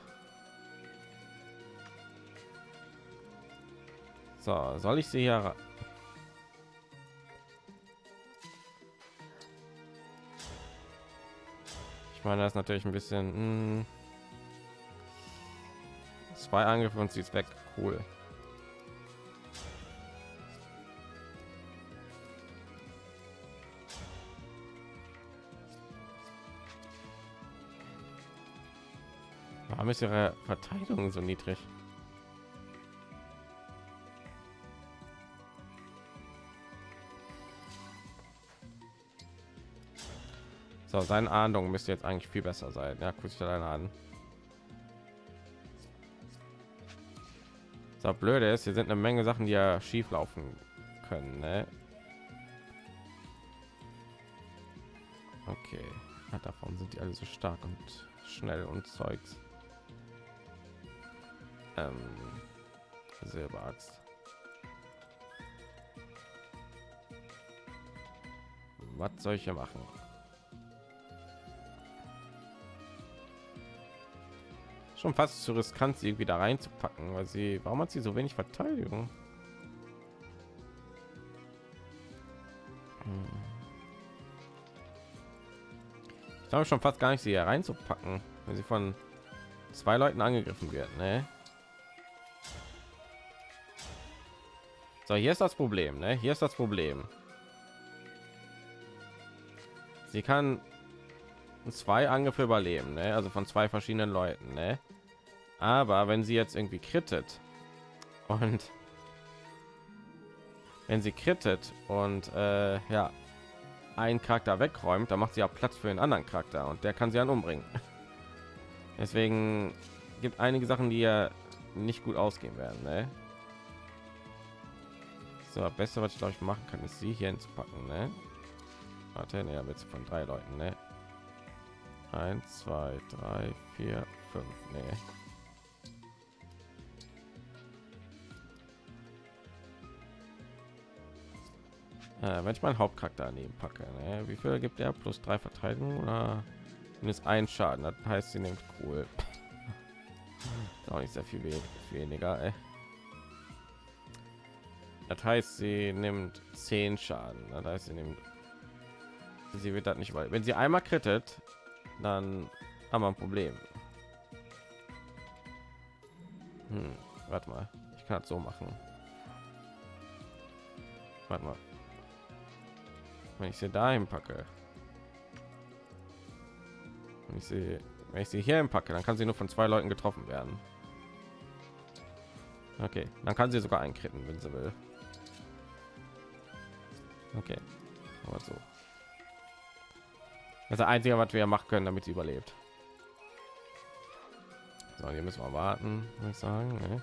So, soll ich sie hier? Ich meine, das ist natürlich ein bisschen mh, hm, zwei Angriffe und sie ist weg. Cool. Warum ist ihre Verteidigung so niedrig? So, seine Ahndung müsste jetzt eigentlich viel besser sein. Ja, guck dich deine an. So blöde ist, hier sind eine Menge Sachen, die ja schief laufen können. Ne? Okay, ja, davon sind die alle so stark und schnell und Zeugs. Ähm, Silberaxt. Was soll ich hier machen? Schon fast zu riskant, sie wieder reinzupacken, weil sie, warum hat sie so wenig Verteidigung? Hm. Ich glaube schon fast gar nicht, sie hier reinzupacken, wenn sie von zwei Leuten angegriffen wird. Ne? So, hier ist das Problem. Ne? Hier ist das Problem. Sie kann zwei Angriffe überleben, ne? also von zwei verschiedenen Leuten. Ne? Aber wenn sie jetzt irgendwie krittet und wenn sie krittet und äh, ja ein Charakter wegräumt, dann macht sie ja Platz für einen anderen Charakter und der kann sie dann umbringen. Deswegen gibt einige Sachen, die ja nicht gut ausgehen werden. Ne? So, beste, was ich glaube ich machen kann, ist sie hier hinzupacken. Ne? Warte, ne, wird von drei Leuten. Ne? Eins, zwei, drei, vier, fünf. Nee. Äh, wenn ich meinen Hauptcharakter daneben packe, ne? wie viel gibt er? Plus drei Verteidigung oder ist ein Schaden? Das heißt, sie nimmt cool. auch nicht sehr viel weniger. Ey. Das heißt, sie nimmt zehn Schaden. Das heißt, sie nimmt. Sie wird das nicht, weil wenn sie einmal krittet, dann haben wir ein Problem. Hm, warte mal, ich kann so machen. Warte mal. Wenn ich sie dahin packe wenn ich sie wenn ich sie hier packe dann kann sie nur von zwei leuten getroffen werden. Okay dann kann sie sogar einkritten wenn sie will. Okay aber so das ist einzige was wir machen können damit sie überlebt so hier müssen wir warten würde ich sagen ne?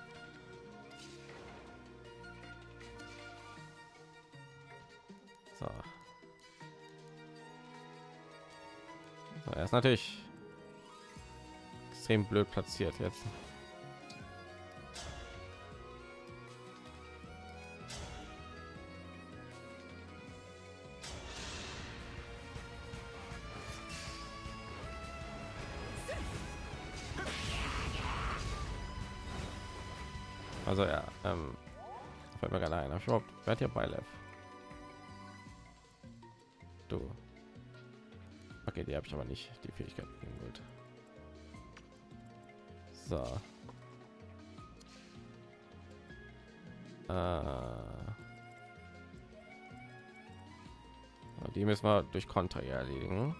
so Er ist natürlich extrem blöd platziert jetzt. Also ja, ähm, fällt mir gerade ein. Ich überhaupt, wer hat hier bei Lev? Du. Okay, die habe ich aber nicht die Fähigkeit gut. So. Äh. Die müssen wir durch Konter erledigen.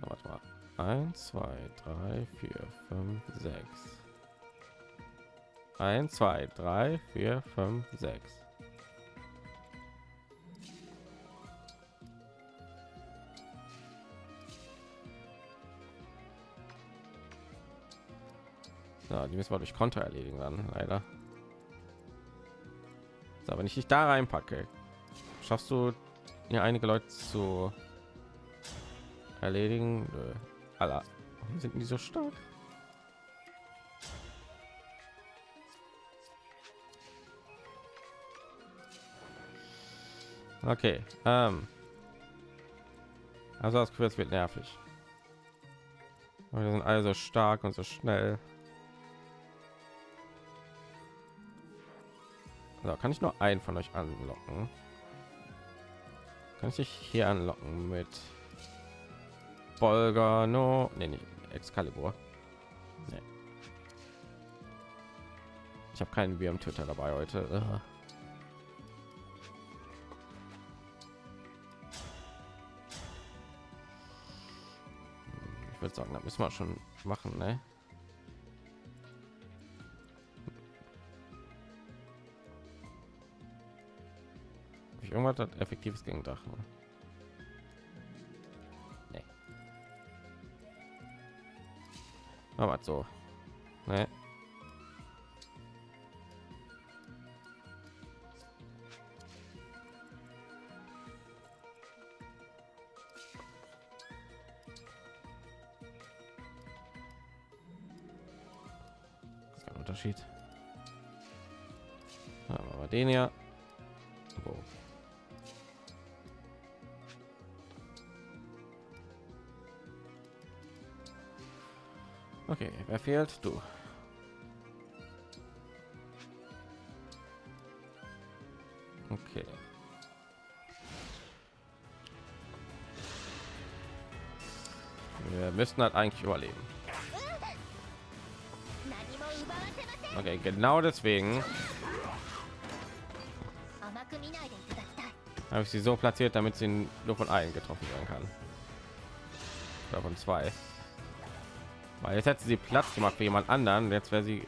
Warte mal. 1, 2, 3, 4, 5, 6. 1, 2, 3, 4, 5, 6. Ja, die müssen wir durch Konter erledigen dann, leider. So, wenn ich dich da reinpacke, schaffst du ja einige Leute zu erledigen. Alla, sind die so stark? Okay, ähm. Also das Quiz wird nervig. Wir sind alle so stark und so schnell. So, kann ich nur einen von euch anlocken? Kann ich dich hier anlocken mit Bolger? No, nee, nee, Excalibur. Nee. Ich habe keinen Bier am Twitter dabei heute. Ugh. Würde sagen, da müssen wir schon machen, ne? Ich irgendwas hat effektives gegen Drachen? Nee. Aber so. Ne? verkehrt du. Okay. Wir müssen halt eigentlich überleben. Okay genau deswegen habe ich sie so platziert damit sie nur von allen getroffen werden kann. Oder zwei. Weil jetzt hätte sie Platz gemacht für jemand anderen, jetzt wäre sie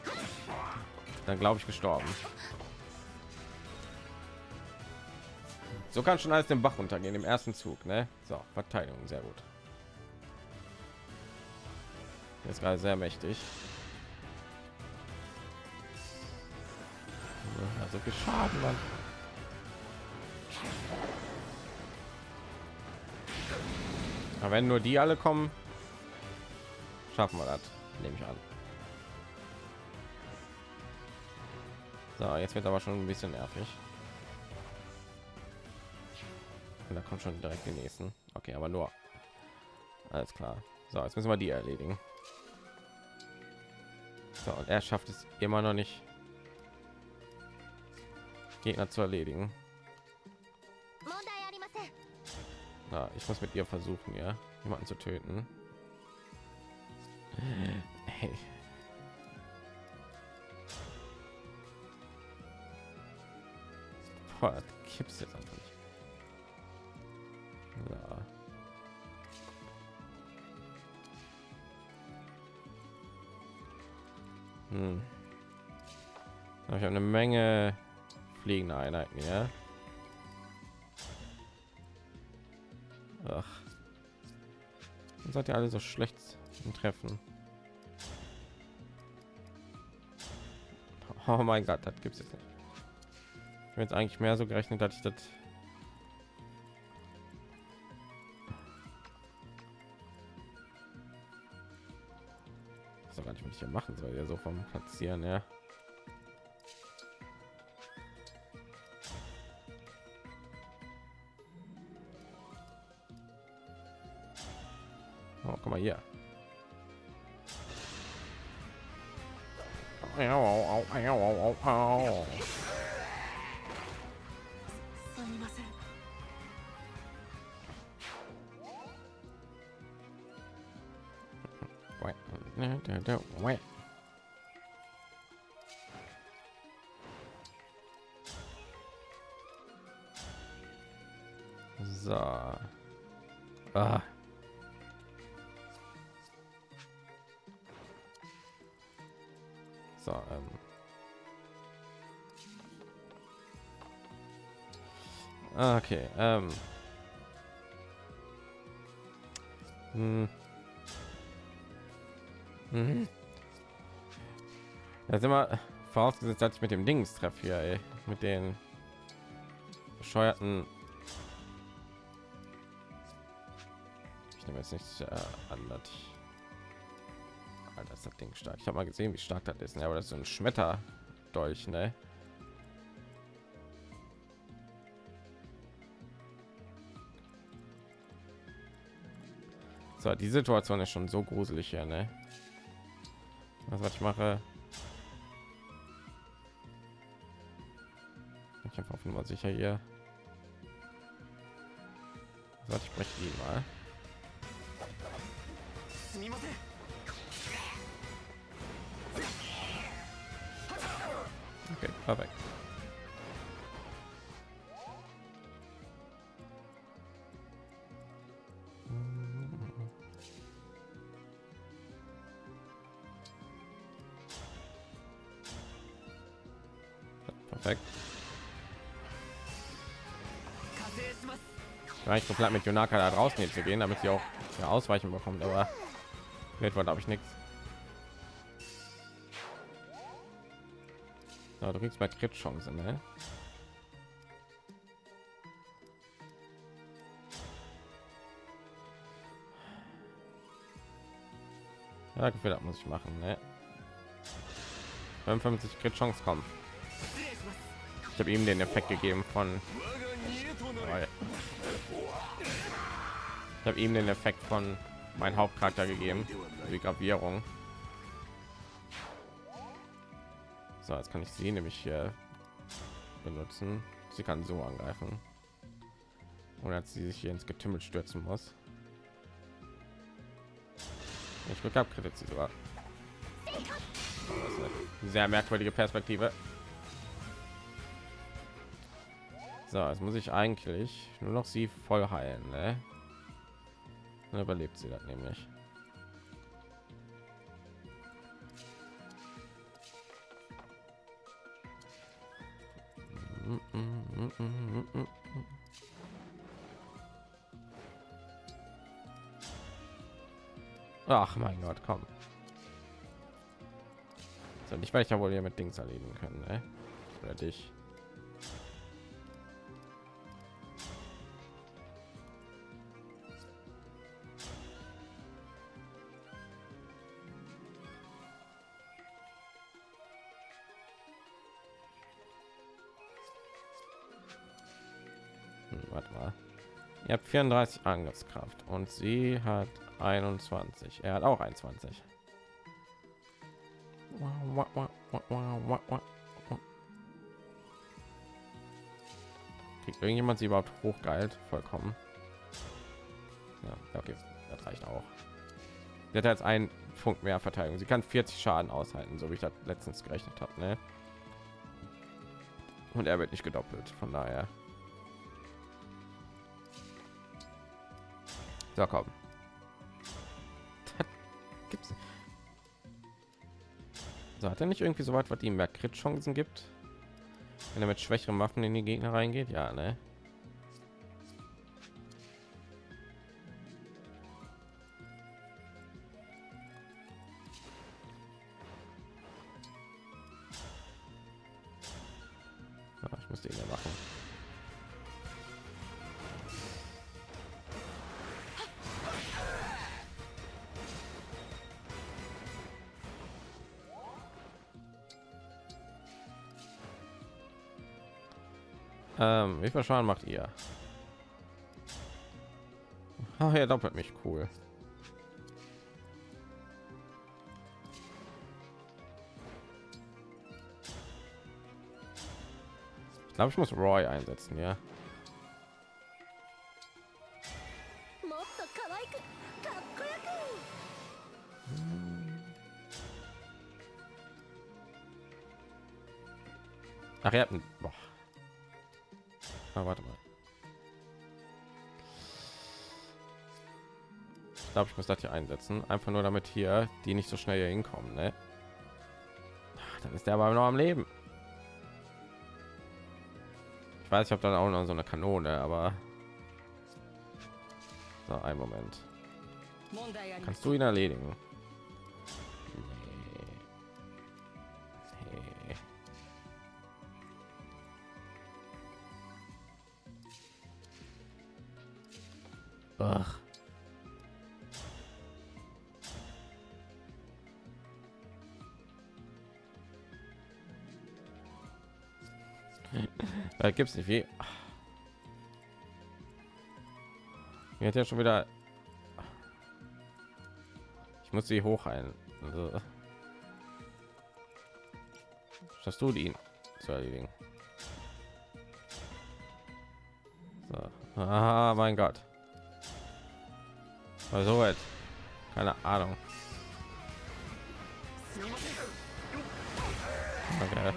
dann glaube ich gestorben. So kann schon alles den Bach runtergehen im ersten Zug, ne? So, Verteidigung, sehr gut. Ist gerade sehr mächtig. Also viel Schaden, Mann. Aber wenn nur die alle kommen, Schaffen wir das, nehme ich an. So, jetzt wird aber schon ein bisschen nervig. Und da kommt schon direkt den nächsten. Okay, aber nur. Alles klar. So, jetzt müssen wir die erledigen. So, und er schafft es immer noch nicht, Gegner zu erledigen. Na, ich muss mit ihr versuchen, ja, jemanden zu töten. Boah, gibt's jetzt einfach nicht. Hm. Ich habe eine Menge fliegende Einheiten, ja. Ach. Dann seid ihr alle so schlecht im Treffen. Oh mein Gott, das gibt's jetzt nicht. Ich habe jetzt eigentlich mehr so gerechnet, dass ich das gar nicht, was ich hier machen soll, ja so vom Platzieren, ja. No, no, no, wait. So. Ah. So, ähm. Okay, ähm. Sind wir vorausgesetzt, dass ich mit dem Dings treffe hier, ey. mit den bescheuerten. Ich nehme jetzt nicht äh, an, dass Alter, das Ding stark. Ich habe mal gesehen, wie stark das ist. Ja, aber das ist so ein Schmetterdolch, ne? So, die Situation ist schon so gruselig hier, ne? Was, was ich mache? Auf Nummer sicher hier. So, ich spreche die mal. Okay, perfekt. Perfekt. War ich mit Jonaka da draußen jetzt zu gehen, damit sie auch ja, ausweichen bekommt, aber wird war glaube ich nichts. Ja, du kriegst mal Crit Chance, ne? Ja, Gefühl, muss ich machen, ne? 55 Crit Chance kommen. Ich habe ihm den Effekt gegeben von ich habe ihm den Effekt von mein Hauptcharakter gegeben, die Gravierung. So, jetzt kann ich sie nämlich hier benutzen. Sie kann so angreifen. Und als sie sich hier ins Getümmel stürzen muss. Ich Glück habe, sie sogar. sehr merkwürdige Perspektive. So, jetzt muss ich eigentlich nur noch sie voll heilen, ne? Dann überlebt sie das nämlich. Ach mein Gott, komm. So, ich werde ja wohl hier mit Dings erledigen können, ne? Oder dich. 34 Angriffskraft und sie hat 21. Er hat auch 21. Kriegt irgendjemand sie überhaupt hochgeilt? Vollkommen. Ja, okay, das reicht auch. Sie hat jetzt einen Punkt mehr Verteidigung. Sie kann 40 Schaden aushalten, so wie ich das letztens gerechnet habe. Ne? Und er wird nicht gedoppelt, von daher. So, komm. Gibt's. So, hat er nicht irgendwie so weit, was ihm mehr Crit-Chancen gibt? Wenn er mit schwächeren Waffen in die Gegner reingeht? Ja, ne? Ähm, wie viel Schaden macht ihr? Ach ja, doppelt mich cool. Ich glaube, ich muss Roy einsetzen, ja. Ach, ihr habt einen... Boah mal, warte mal. Ich glaube, ich muss das hier einsetzen. Einfach nur damit hier die nicht so schnell hier hinkommen. Ne? Ach, dann ist der aber noch am Leben. Ich weiß, ich habe dann auch noch so eine Kanone, aber so ein Moment. Kannst du ihn erledigen? Da gibt's nicht wie. Mir ja schon wieder. Ich muss sie hochheilen. Also. Schaffst du ihn zu erledigen? So. Ah, mein Gott. Also weit. Keine Ahnung. Okay.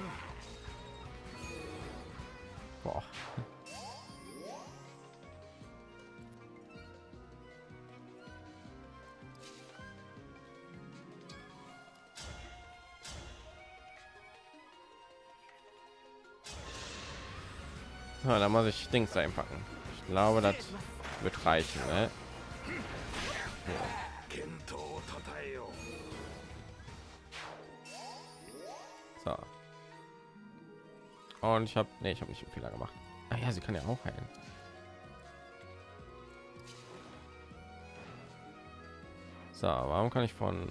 Dings einpacken. Ich glaube, das wird reichen. Ne? So. Und ich habe, nee, ich habe nicht einen Fehler gemacht. Ah ja, sie kann ja auch heilen. So, warum kann ich von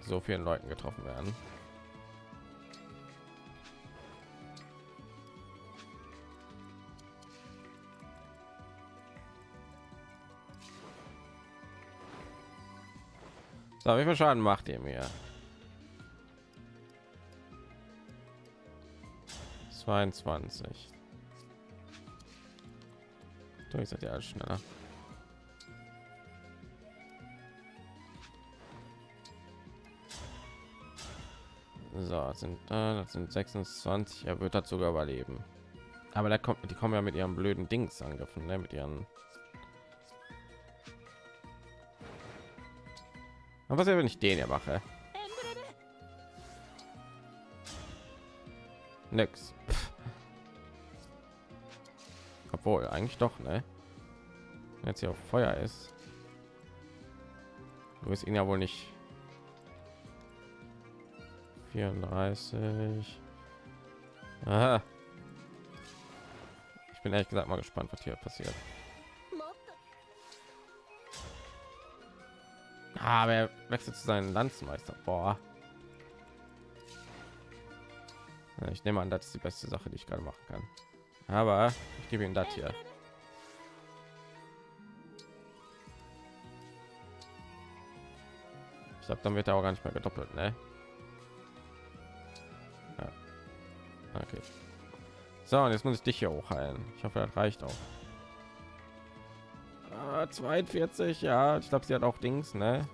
so vielen Leuten getroffen werden? So, wie viel Schaden macht ihr mir? 22. Du, ich seid ja alles schneller. So, das sind, äh, das sind 26. Er wird das sogar überleben. Aber da kommt, die kommen ja mit ihren blöden Dings angegriffen, ne? mit ihren. Aber was, wenn ich den hier mache? Nix. Pff. Obwohl, eigentlich doch, ne? Jetzt hier auf Feuer ist. Du bist ihn ja wohl nicht. 34. Aha. Ich bin ehrlich gesagt mal gespannt, was hier passiert. Aber er wechselt zu seinen Landsmeister. Boah. Ich nehme an, das ist die beste Sache, die ich gerade machen kann. Aber ich gebe ihm das hier. Ich glaube, dann wird er auch gar nicht mehr gedoppelt, ne? Ja. Okay. So, und jetzt muss ich dich hier hochheilen. Ich hoffe, das reicht auch. Ah, 42, ja. Ich glaube, sie hat auch Dings, ne?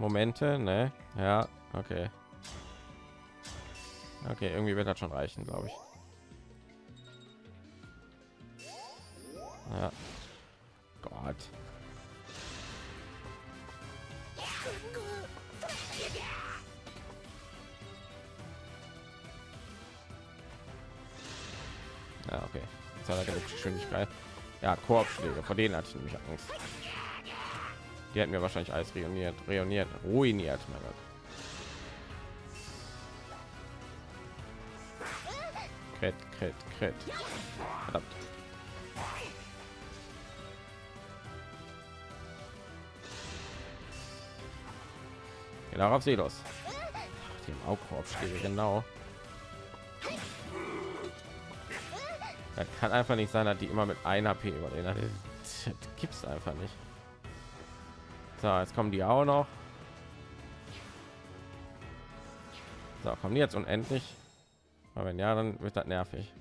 Momente, ne? Ja, okay. Okay, irgendwie wird das schon reichen, glaube ich. Ja. Gott. Ja, okay. Jetzt hat er Geschwindigkeit. Ja, Korbschläge, vor denen hatte ich nämlich Angst. Die hätten mir wahrscheinlich alles reuniert, reuniert, ruiniert, mein Gott. Crit, crit, crit. Verdammt. Ja, darauf sie los. Ach, Die genau. Das kann einfach nicht sein, dass die immer mit 1 HP überleben. Das, das gibt's einfach nicht. So, jetzt kommen die auch noch. So, kommen die jetzt unendlich? Aber wenn ja, dann wird das nervig.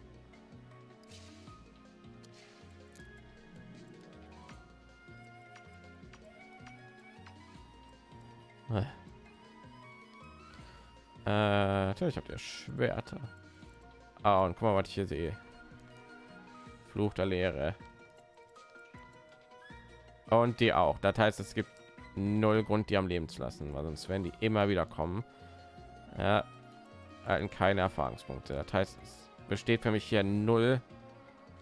Äh, natürlich habt ihr Schwerter. Ah, und guck mal, was ich hier sehe. Fluch der Leere. Und die auch. Das heißt, es gibt null Grund, die am Leben zu lassen, weil sonst werden die immer wieder kommen. Ja, erhalten keine Erfahrungspunkte. Das heißt, es besteht für mich hier null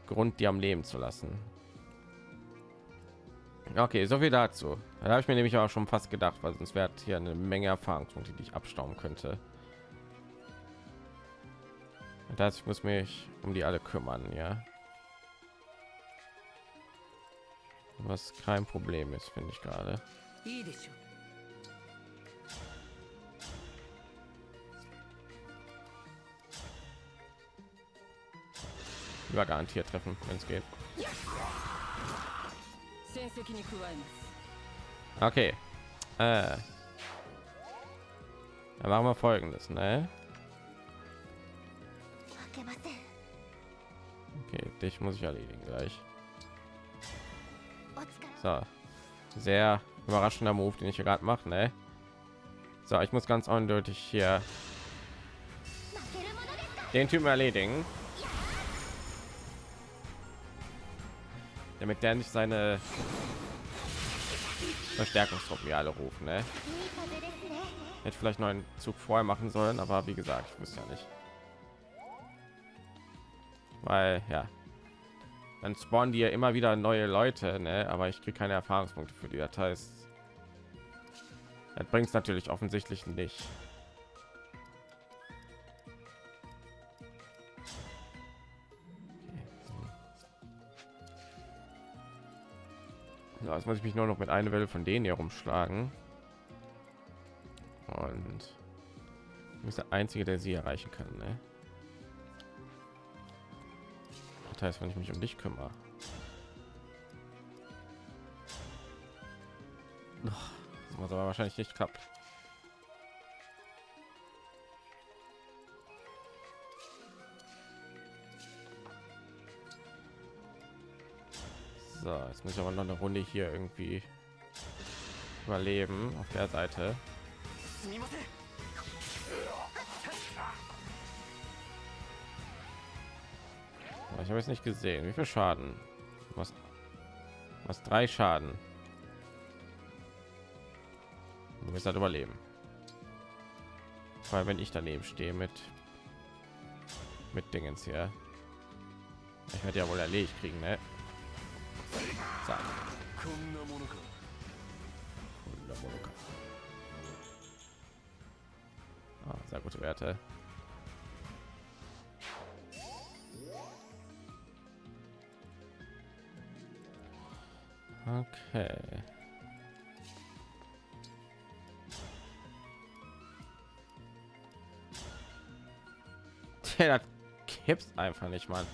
Grund, die am Leben zu lassen. Okay, so viel dazu. Da habe ich mir nämlich auch schon fast gedacht, weil sonst wäre hier eine Menge Erfahrungspunkte, die ich abstauben könnte. Das heißt, ich muss mich um die alle kümmern, ja. Was kein Problem ist, finde ich gerade über garantiert treffen, wenn es geht. Okay. Äh. Dann machen wir folgendes, ne? Okay, dich muss ich erledigen gleich. So. Sehr überraschender Move, den ich gerade mache, ne? So, ich muss ganz eindeutig hier den Typen erledigen, damit der nicht seine Verstärkungstruppen alle rufen, ne? Hätte vielleicht neuen Zug vorher machen sollen, aber wie gesagt, ich wusste ja nicht. Weil ja, dann spawnen die ja immer wieder neue Leute, ne? aber ich kriege keine Erfahrungspunkte für die. Das heißt, das bringt es natürlich offensichtlich nicht. So, jetzt muss ich mich nur noch mit einer Welle von denen hier rumschlagen. Und du bist der einzige, der sie erreichen kann. Ne? Das heißt, wenn ich mich um dich kümmere was aber wahrscheinlich nicht klappt. So, jetzt muss ich aber noch eine Runde hier irgendwie überleben auf der Seite. Ich habe es nicht gesehen. Wie viel Schaden? Was? Was drei Schaden? wir müssen halt überleben. Weil wenn ich daneben stehe mit mit dingens hier. Ich werde ja wohl erledigt kriegen ne? Ah, sehr gute werte. Okay. Der kippt einfach nicht, mal.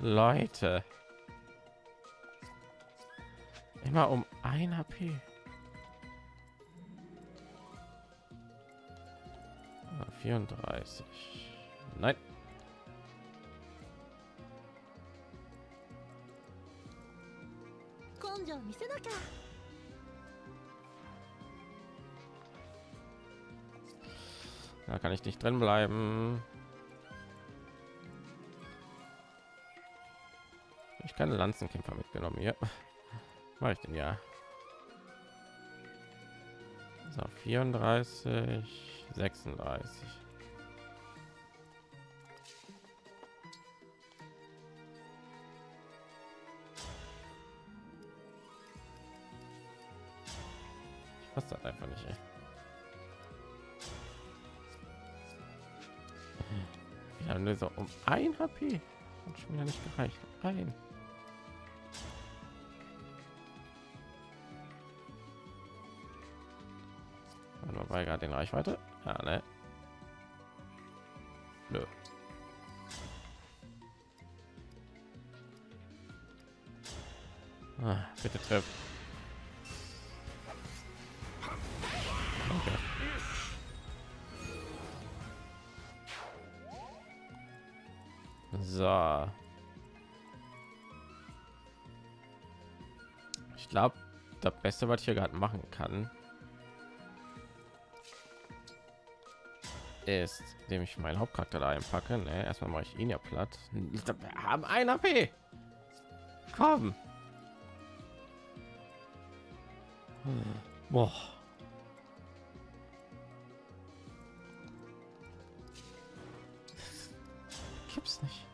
Leute. Immer um ein HP. Ah, 34. Nein. Da kann ich nicht drin bleiben. Ich keine Lanzenkämpfer mitgenommen hier. War ich denn ja? So, 34, 36. Ich weiß das einfach nicht, ey. Ja, nur so um ein HP. Hat schon wieder nicht gereicht. Ein. Gerade in Reichweite. Ja, ne? Nö. Ah, bitte treff. So. Ich glaube, das Beste, was ich hier gerade machen kann, ist, indem ich meinen Hauptcharakter da einpacke. Ne? Erstmal mache ich ihn ja platt. Wir haben ein AP. Komm. Boah. Gibt's nicht.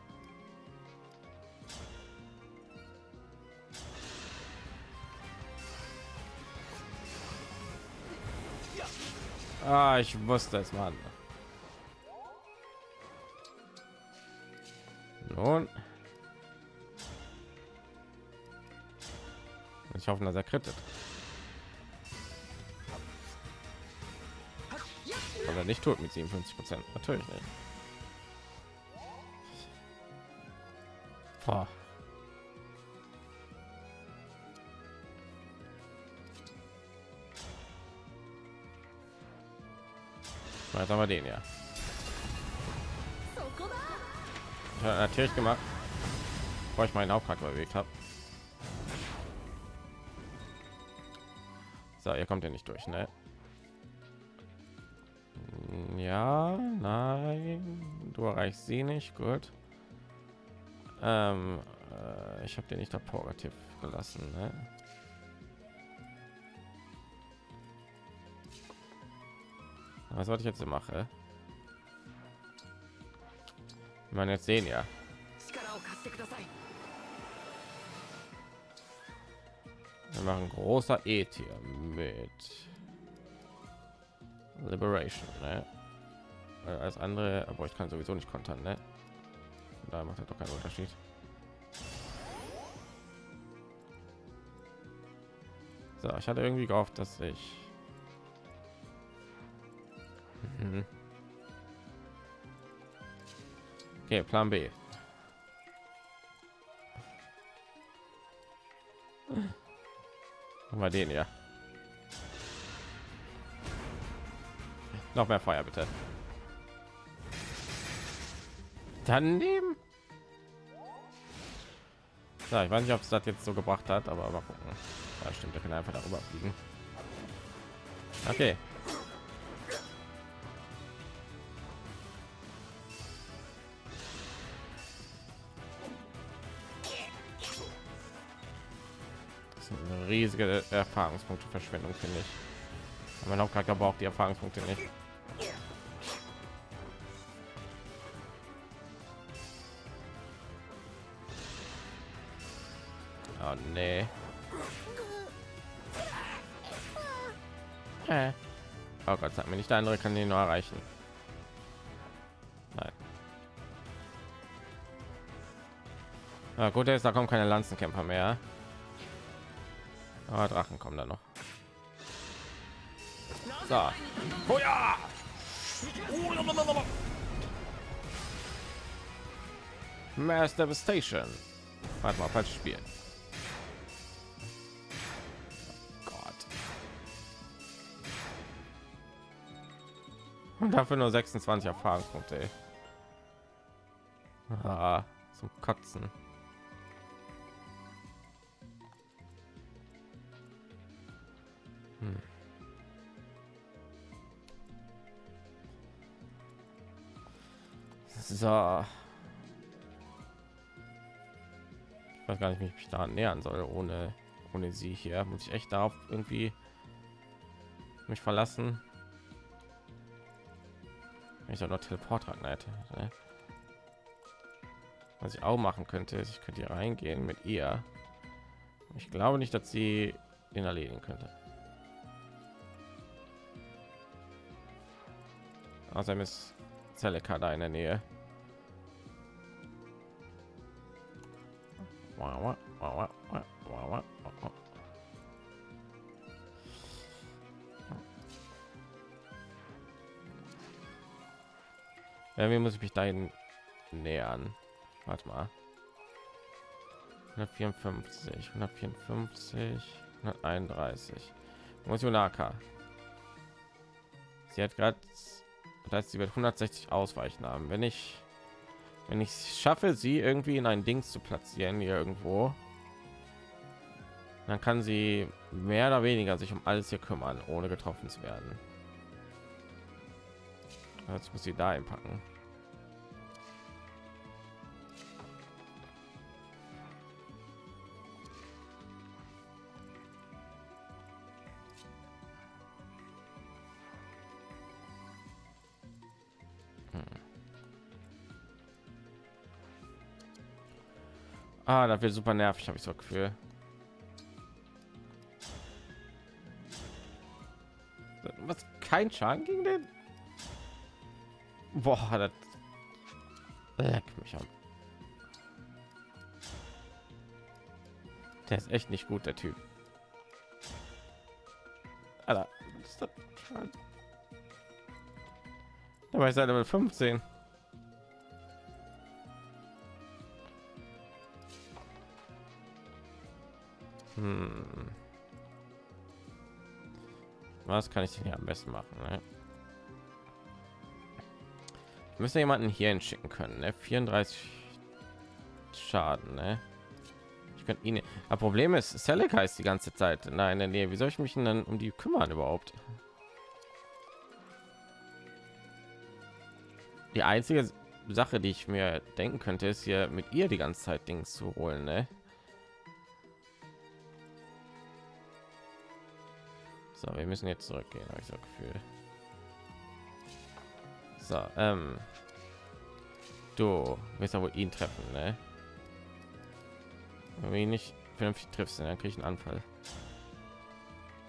Ah, ich wusste es, Mann. Nun. Ich hoffe, dass er krittet. Was er nicht tut mit 57 Prozent. Natürlich nicht. Boah. Jetzt haben wir den ja. Ja natürlich gemacht, bevor ich meinen Hauptcharakter bewegt habe. So, ihr kommt ja nicht durch, ne? Ja, nein, du erreichst sie nicht, gut. Ähm, äh, ich habe den nicht operativ gelassen, ne? Was wollte ich jetzt mache? Man jetzt sehen ja. Wir machen großer E-Tier mit Liberation, ne? Als andere, aber ich kann sowieso nicht kontern, ne? Da macht er doch keinen Unterschied. So, ich hatte irgendwie gehofft, dass ich Okay, Plan B. Mal den ja. Noch mehr Feuer bitte. Daneben. Ja, ich weiß nicht, ob es das jetzt so gebracht hat, aber mal gucken. Ja, stimmt, er kann einfach darüber fliegen. Okay. Riesige Erfahrungspunkte Verschwendung, finde ich. Mein Hauptcharakter braucht die Erfahrungspunkte nicht. Oh nee. Äh. Oh Gott, sag mir nicht, der andere kann den nur erreichen. Nein. Ja, gut, jetzt da kommen keine Lanzenkämpfer mehr. Aber Drachen kommen da noch. So. Oh ja! Mass Devastation. Warte mal, falsches Spiel. Gott. Und dafür nur 26 Erfahrungspunkte. Ah, zum Kotzen. So. Ich weiß gar nicht, wie ich mich da nähern soll ohne ohne sie hier. Muss ich echt darauf irgendwie mich verlassen? Wenn ich doch noch Teleport hätte. Ne? Was ich auch machen könnte, ist, ich könnte hier reingehen mit ihr. Ich glaube nicht, dass sie den erledigen könnte. Außerdem ist Zeleka da in der Nähe. Irgendwie muss ich mich dahin nähern. Warte mal. 154, 154, 131. Motionaka. Sie hat gerade, das heißt, sie wird 160 ausweichen haben. Wenn ich, wenn ich schaffe, sie irgendwie in ein Ding zu platzieren hier irgendwo, dann kann sie mehr oder weniger sich um alles hier kümmern, ohne getroffen zu werden. Jetzt muss sie da einpacken. Ah, da wird super nervig, habe ich so Gefühl. Was kein Schaden gegen den? Boah, das leck mich an. Der ist echt nicht gut, der Typ. Alter, ist das Dabei ist er Level 15. Was kann ich hier am besten machen? Ne? Müsste jemanden hier hinschicken können. Ne? 34 Schaden. Ne? Ich könnte ihn. Das Problem ist, Celica ist die ganze Zeit in der Nähe. Wie soll ich mich denn dann um die kümmern überhaupt? Die einzige Sache, die ich mir denken könnte, ist hier mit ihr die ganze Zeit Dings zu holen. Ne? So, wir müssen jetzt zurückgehen, habe ich so Gefühl. So, ähm, du ja wohl ihn treffen, ne? Wenn ihn nicht vernünftig triffst, dann kriege ich einen Anfall.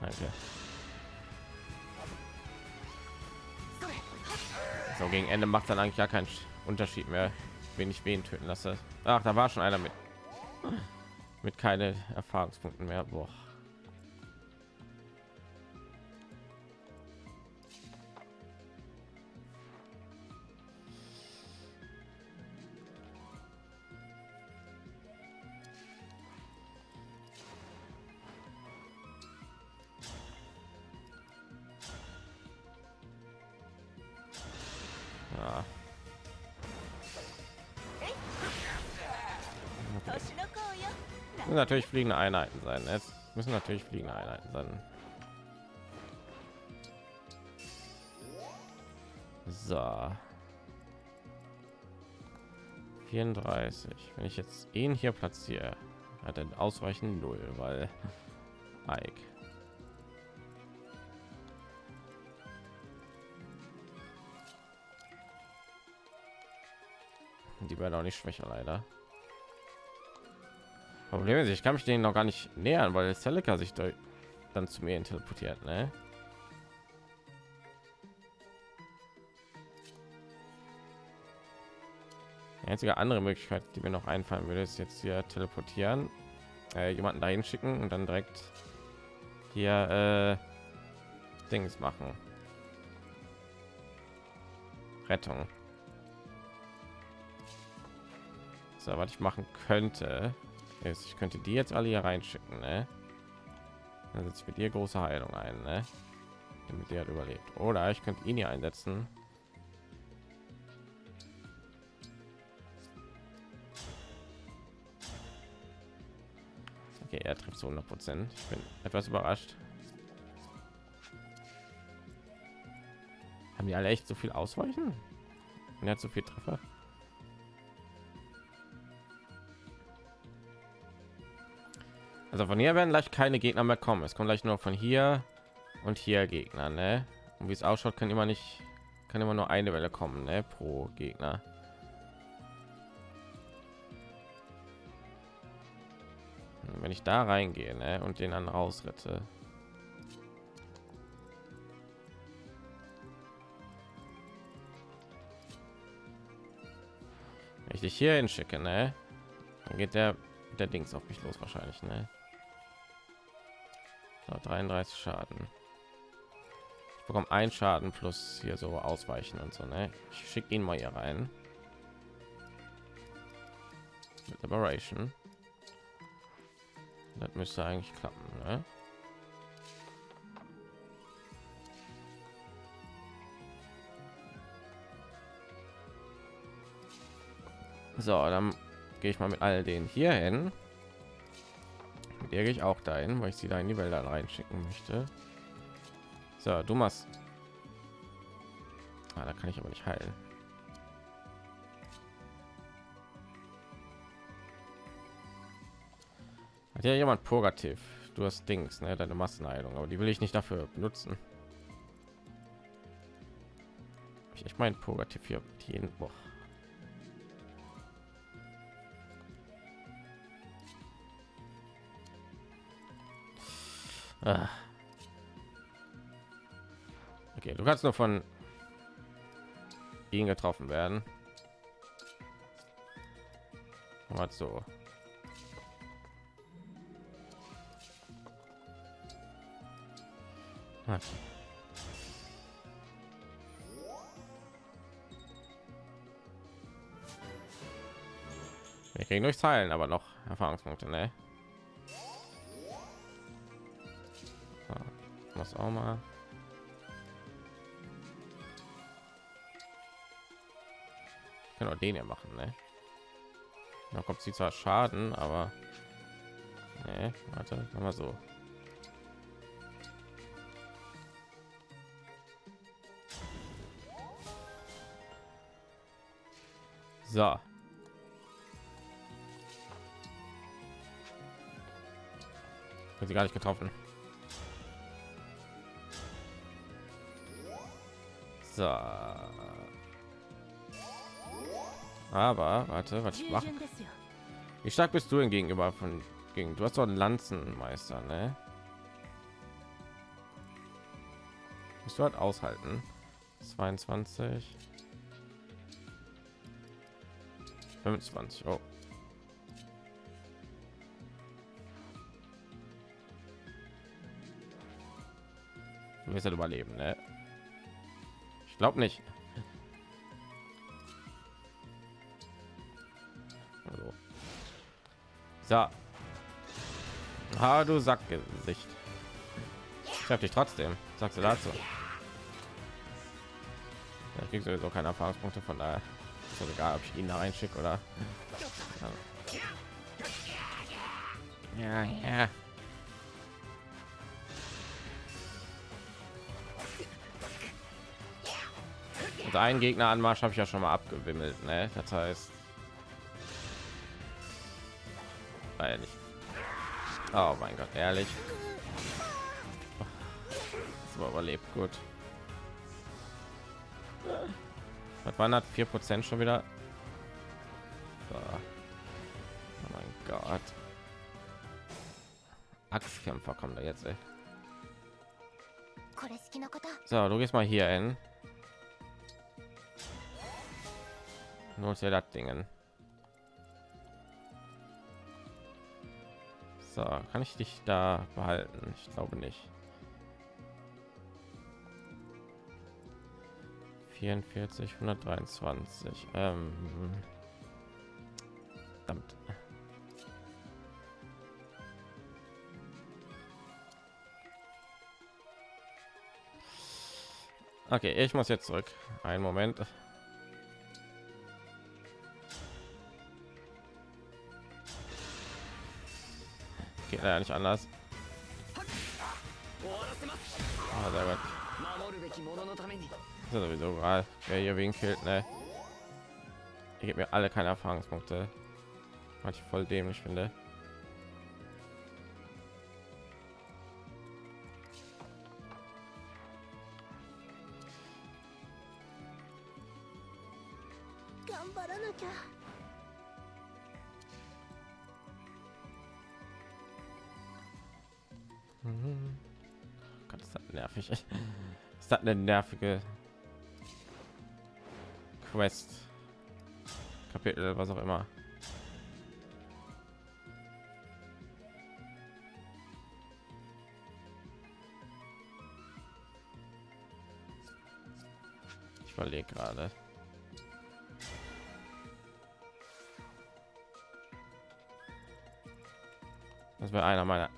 Danke. So, gegen Ende macht dann eigentlich ja keinen Unterschied mehr, wenn ich wen töten lasse. Ach, da war schon einer mit mit keine Erfahrungspunkten mehr. Boah. Natürlich fliegende Einheiten sein. Es müssen natürlich fliegende Einheiten sein. So. 34. Wenn ich jetzt ihn hier platziere, hat er ausreichend null, weil Ike. Die werden auch nicht schwächer, leider. Problem ist, ich kann mich denen noch gar nicht nähern, weil Celica sich da dann zu mir teleportiert, ne? Einzige andere Möglichkeit, die mir noch einfallen würde, ist jetzt hier teleportieren, äh, jemanden dahin schicken und dann direkt hier äh, Dings machen. Rettung. So, was ich machen könnte, ist, ich könnte die jetzt alle hier reinschicken, ne? Dann setze ich mit ihr große Heilung ein, ne? Damit der hat überlebt. Oder ich könnte ihn hier einsetzen. Okay, er trifft zu 100 Prozent. Ich bin etwas überrascht. Haben die alle echt so viel Ausweichen? Und er hat so viel Treffer. Also von hier werden gleich keine Gegner mehr kommen. Es kommt gleich nur von hier und hier Gegner, ne? Und wie es ausschaut, kann immer nicht, kann immer nur eine Welle kommen, ne? Pro Gegner. Wenn ich da reingehe, ne? Und den dann rausrette. Wenn ich dich hier hinschicke, ne? Dann geht der der Dings auf mich los wahrscheinlich, ne? So, 33 Schaden. Ich bekomme ein Schaden plus hier so ausweichen und so, ne? Ich schicke ihn mal hier rein. Mit Liberation. Das müsste eigentlich klappen, ne? So, dann gehe ich mal mit all den hier hin. Mit gehe ich auch dahin, weil ich sie da in die Wälder reinschicken möchte. So, du machst. Ah, da kann ich aber nicht heilen. Hat ja jemand Purgativ? Du hast Dings, ne? Deine Massenheilung, aber die will ich nicht dafür benutzen. Ich meine Purgativ hier jeden Woche. Ah. Okay, du kannst nur von ihnen getroffen werden. Mal so. Wir kriegen durchs Heilen, aber noch Erfahrungspunkte, ne? Was auch mal. Auch den ja machen, ne? Da kommt sie zwar Schaden, aber nee, warte, machen wir so. So. Hat sie gar nicht getroffen. So. Aber warte, was ich mache. Wie stark bist du denn gegenüber von gegen? Du hast doch einen Lanzenmeister, ne? Musst du halt aushalten. 22. 25. Oh. Du wirst halt überleben, ne? Ich glaube nicht. Also. So. Ah, du Sackgesicht. Ich hab dich trotzdem. Was sagst du dazu? Ich krieg sowieso keine Erfahrungspunkte von daher. Ist doch egal, ob ich ihn da reinschicke oder. Ja, ja. und einen gegner anmarsch habe ich ja schon mal abgewimmelt ne? das heißt ehrlich oh mein gott ehrlich? So überlebt gut. Was waren hat vier prozent schon wieder? Oh mein gott. Axtkämpfer kommen da jetzt ey. so du gehst mal hier hin. Nur dir das Dingen. So, kann ich dich da behalten? Ich glaube nicht. 44, 123. Ähm, verdammt. Okay, ich muss jetzt zurück. Einen Moment. Äh, geht leider nicht anders. Oh, sehr gut. Das ist sowieso gerade, wer hier wegen killt, ne? Ich gebe mir alle keine Erfahrungspunkte. Was ich voll dämlich finde. Eine nervige Quest? Kapitel, was auch immer. Ich überlege gerade. Das wäre einer meiner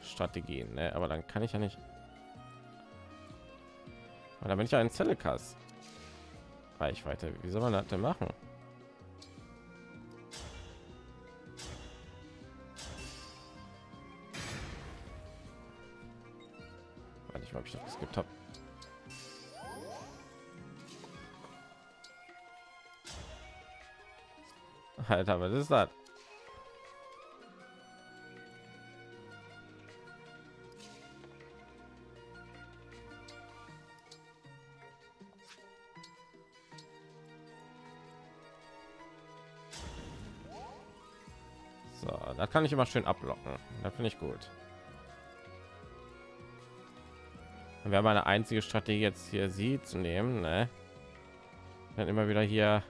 Strategien, ne? aber dann kann ich ja nicht. Und dann bin ich ein Zellekas. Reichweite. Wie soll man das denn machen? Weiß nicht, ob ich das gibt habe. Alter, was ist das? Kann ich immer schön ablocken. Da finde ich gut. Wir haben eine einzige Strategie jetzt hier sie zu nehmen, ne? Dann immer wieder hier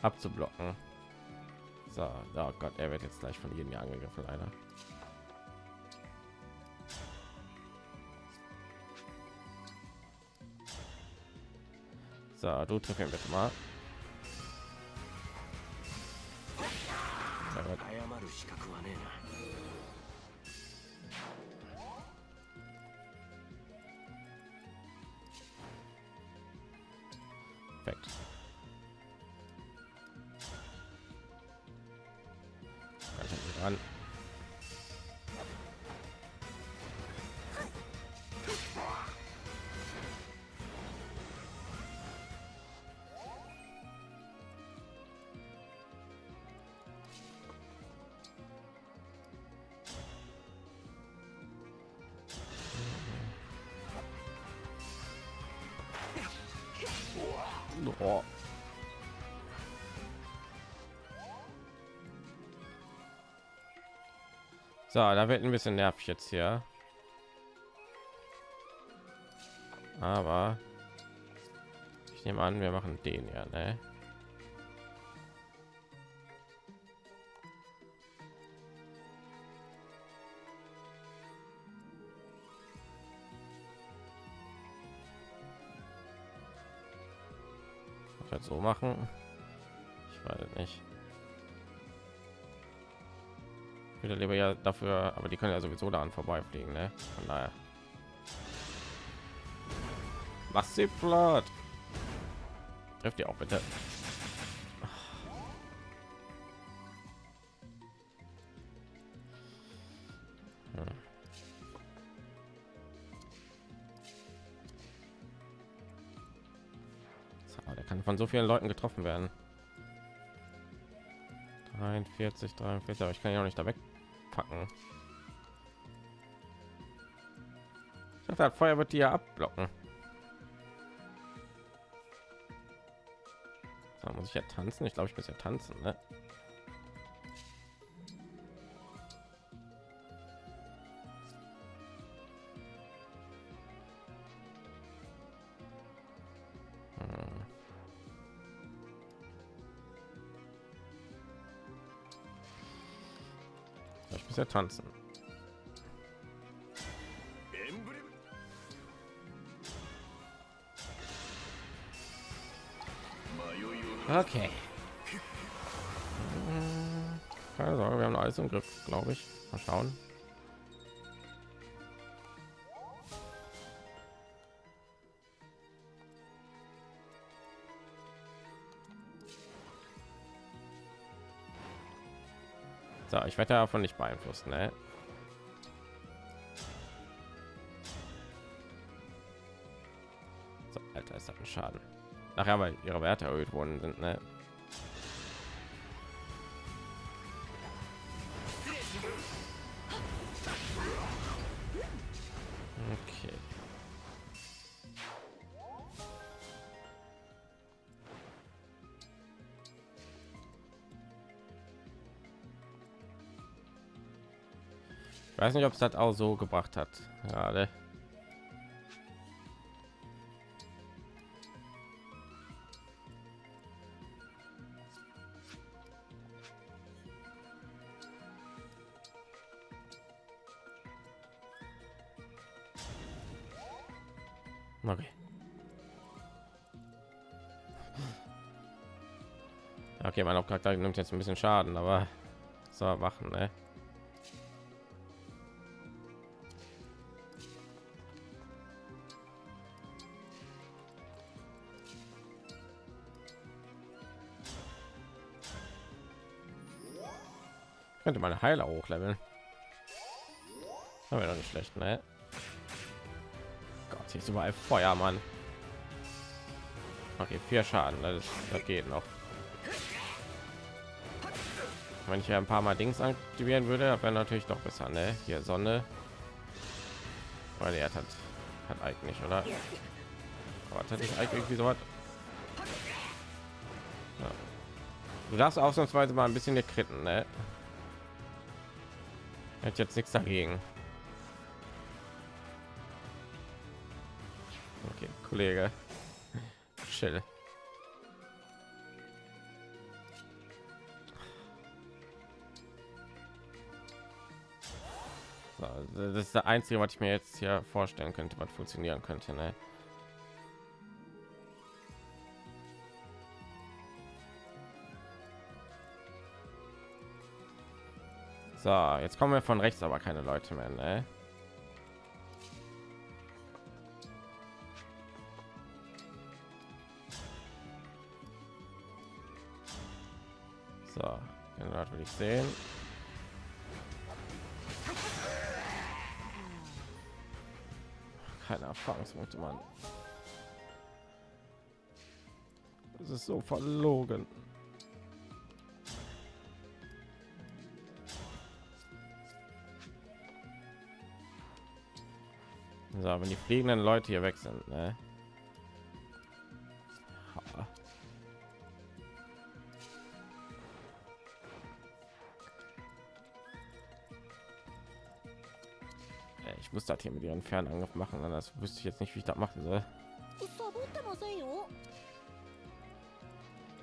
abzublocken. So, oh Gott, er wird jetzt gleich von jedem hier angegriffen, leider. So, du triff ihn bitte mal. 謝る資格はねえな。So, da wird ein bisschen nervig jetzt hier. Aber ich nehme an, wir machen den ja, ne? So machen. Ich weiß nicht. Würde lieber ja dafür, aber die können ja sowieso daran vorbeifliegen, ne? Von daher. Was sie platt. Trifft ihr auch bitte. Hm. So, der kann von so vielen Leuten getroffen werden. 43, 43, aber ich kann ja auch nicht da wegpacken. Dachte, das Feuer wird die ja abblocken. So, muss ich ja tanzen? Ich glaube, ich muss ja tanzen, ne? Hm. Ich muss ja tanzen. Glaube ich. Mal schauen. So, ich werde davon nicht beeinflusst, ne? So, Alter, ist das ein Schaden. Nachher, weil ihre Werte erhöht worden sind, ne? Weiß nicht, ob es das auch so gebracht hat. Gerade. Okay. Okay, mein Hauptcharakter nimmt jetzt ein bisschen Schaden, aber so machen, ne? Könnte meine Heiler hochleveln. Aber doch nicht schlecht, ne? Gott, hier ist überall Feuer, Mann. Okay, vier Schaden, das, das geht noch. Wenn ich ja ein paar Mal Dings aktivieren würde, wäre natürlich doch besser, ne? Hier Sonne. Weil er hat hat eigentlich, oder? Aber hat ich eigentlich so was? Du darfst ausnahmsweise mal ein bisschen gekritten, ne? Hätte jetzt nichts dagegen. Okay, Kollege. Chill. So, das ist der einzige, was ich mir jetzt hier vorstellen könnte, was funktionieren könnte. Ne? So, jetzt kommen wir von rechts, aber keine Leute mehr, ne? So, keine Leute will ich sehen. Keine Erfahrungspunkte, Mann. Das ist so verlogen. So, wenn die fliegenden Leute hier weg sind, ne? Ich muss das hier mit ihren Fernangriff machen, ne? anders wüsste ich jetzt nicht, wie ich das machen soll.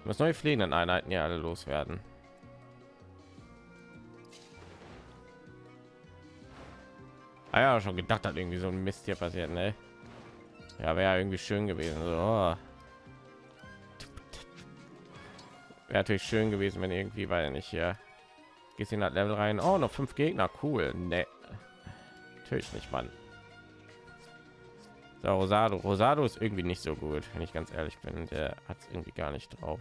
Das neue fliegenden Einheiten ja alle loswerden. Ah ja, schon gedacht hat irgendwie so ein Mist hier passiert, ne? Ja, wäre irgendwie schön gewesen. So. Wäre natürlich schön gewesen, wenn irgendwie, weil nicht hier gehst in das Level rein. Oh, noch fünf Gegner, cool. Ne, natürlich nicht, Mann. So, Rosado. Rosado ist irgendwie nicht so gut, wenn ich ganz ehrlich bin. Der hat es irgendwie gar nicht drauf.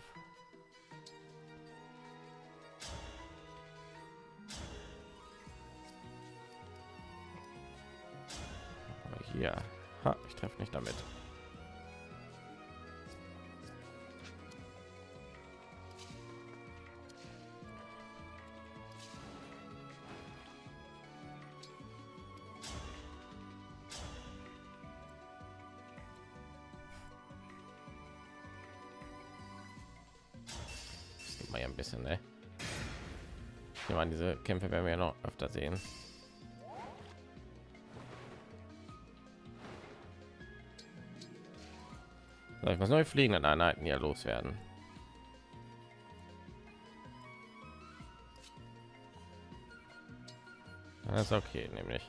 Hier, ha, ich treffe nicht damit. Ja ein bisschen, ne? Ich an, diese Kämpfe werden wir ja noch öfter sehen. So, ich muss neue fliegenden Einheiten hier loswerden. Das ist okay, nämlich.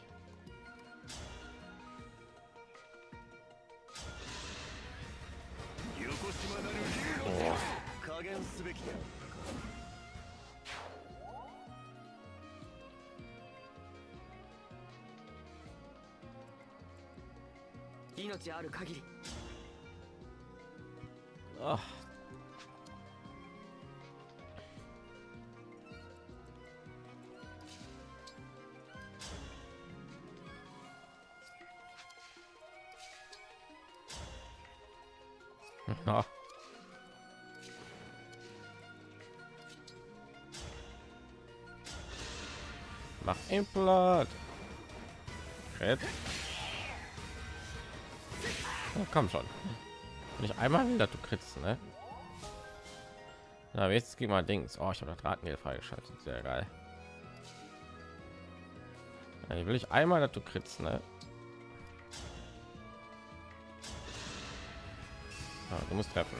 Ah. Ah. Mach. Red. Oh, komm schon. Wenn ich einmal will, dass du kriegst, ne? Na, jetzt geht mal Dings. Oh, ich habe das Ratmehl freigeschaltet. Sehr geil. Ja, will ich einmal, dass du kriegst, ne? Ah, du musst treffen.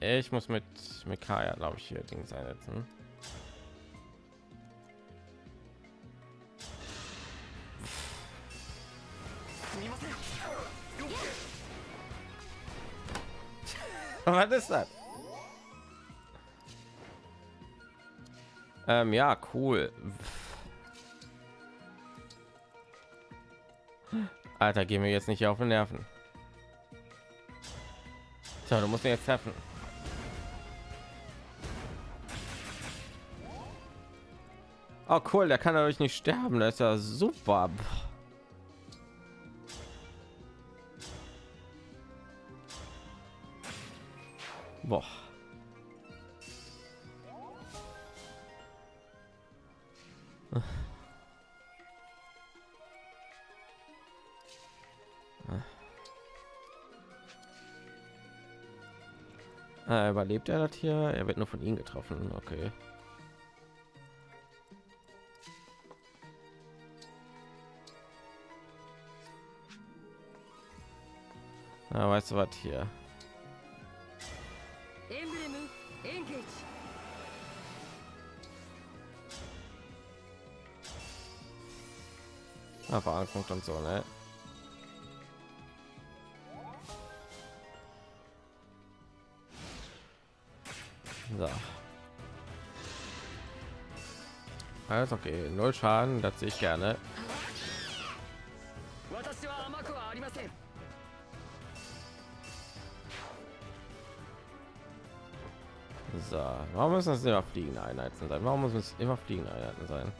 Ich muss mit Mikaya, glaube ich, hier Dings einsetzen. Was ist das? Ähm, ja, cool. Alter, gehen wir jetzt nicht auf den Nerven. So, du musst ihn jetzt treffen. Oh cool, der kann dadurch nicht sterben. Das ist ja super. Boah. Äh, überlebt er das hier? Er wird nur von ihm getroffen. Okay. Na, weißt du was hier? Erfahrungspunkt und so, ne? So. Alles okay, null Schaden, das sehe ich gerne. So, warum müssen das immer fliegende Einheiten sein? Warum muss es immer fliegende Einheiten sein?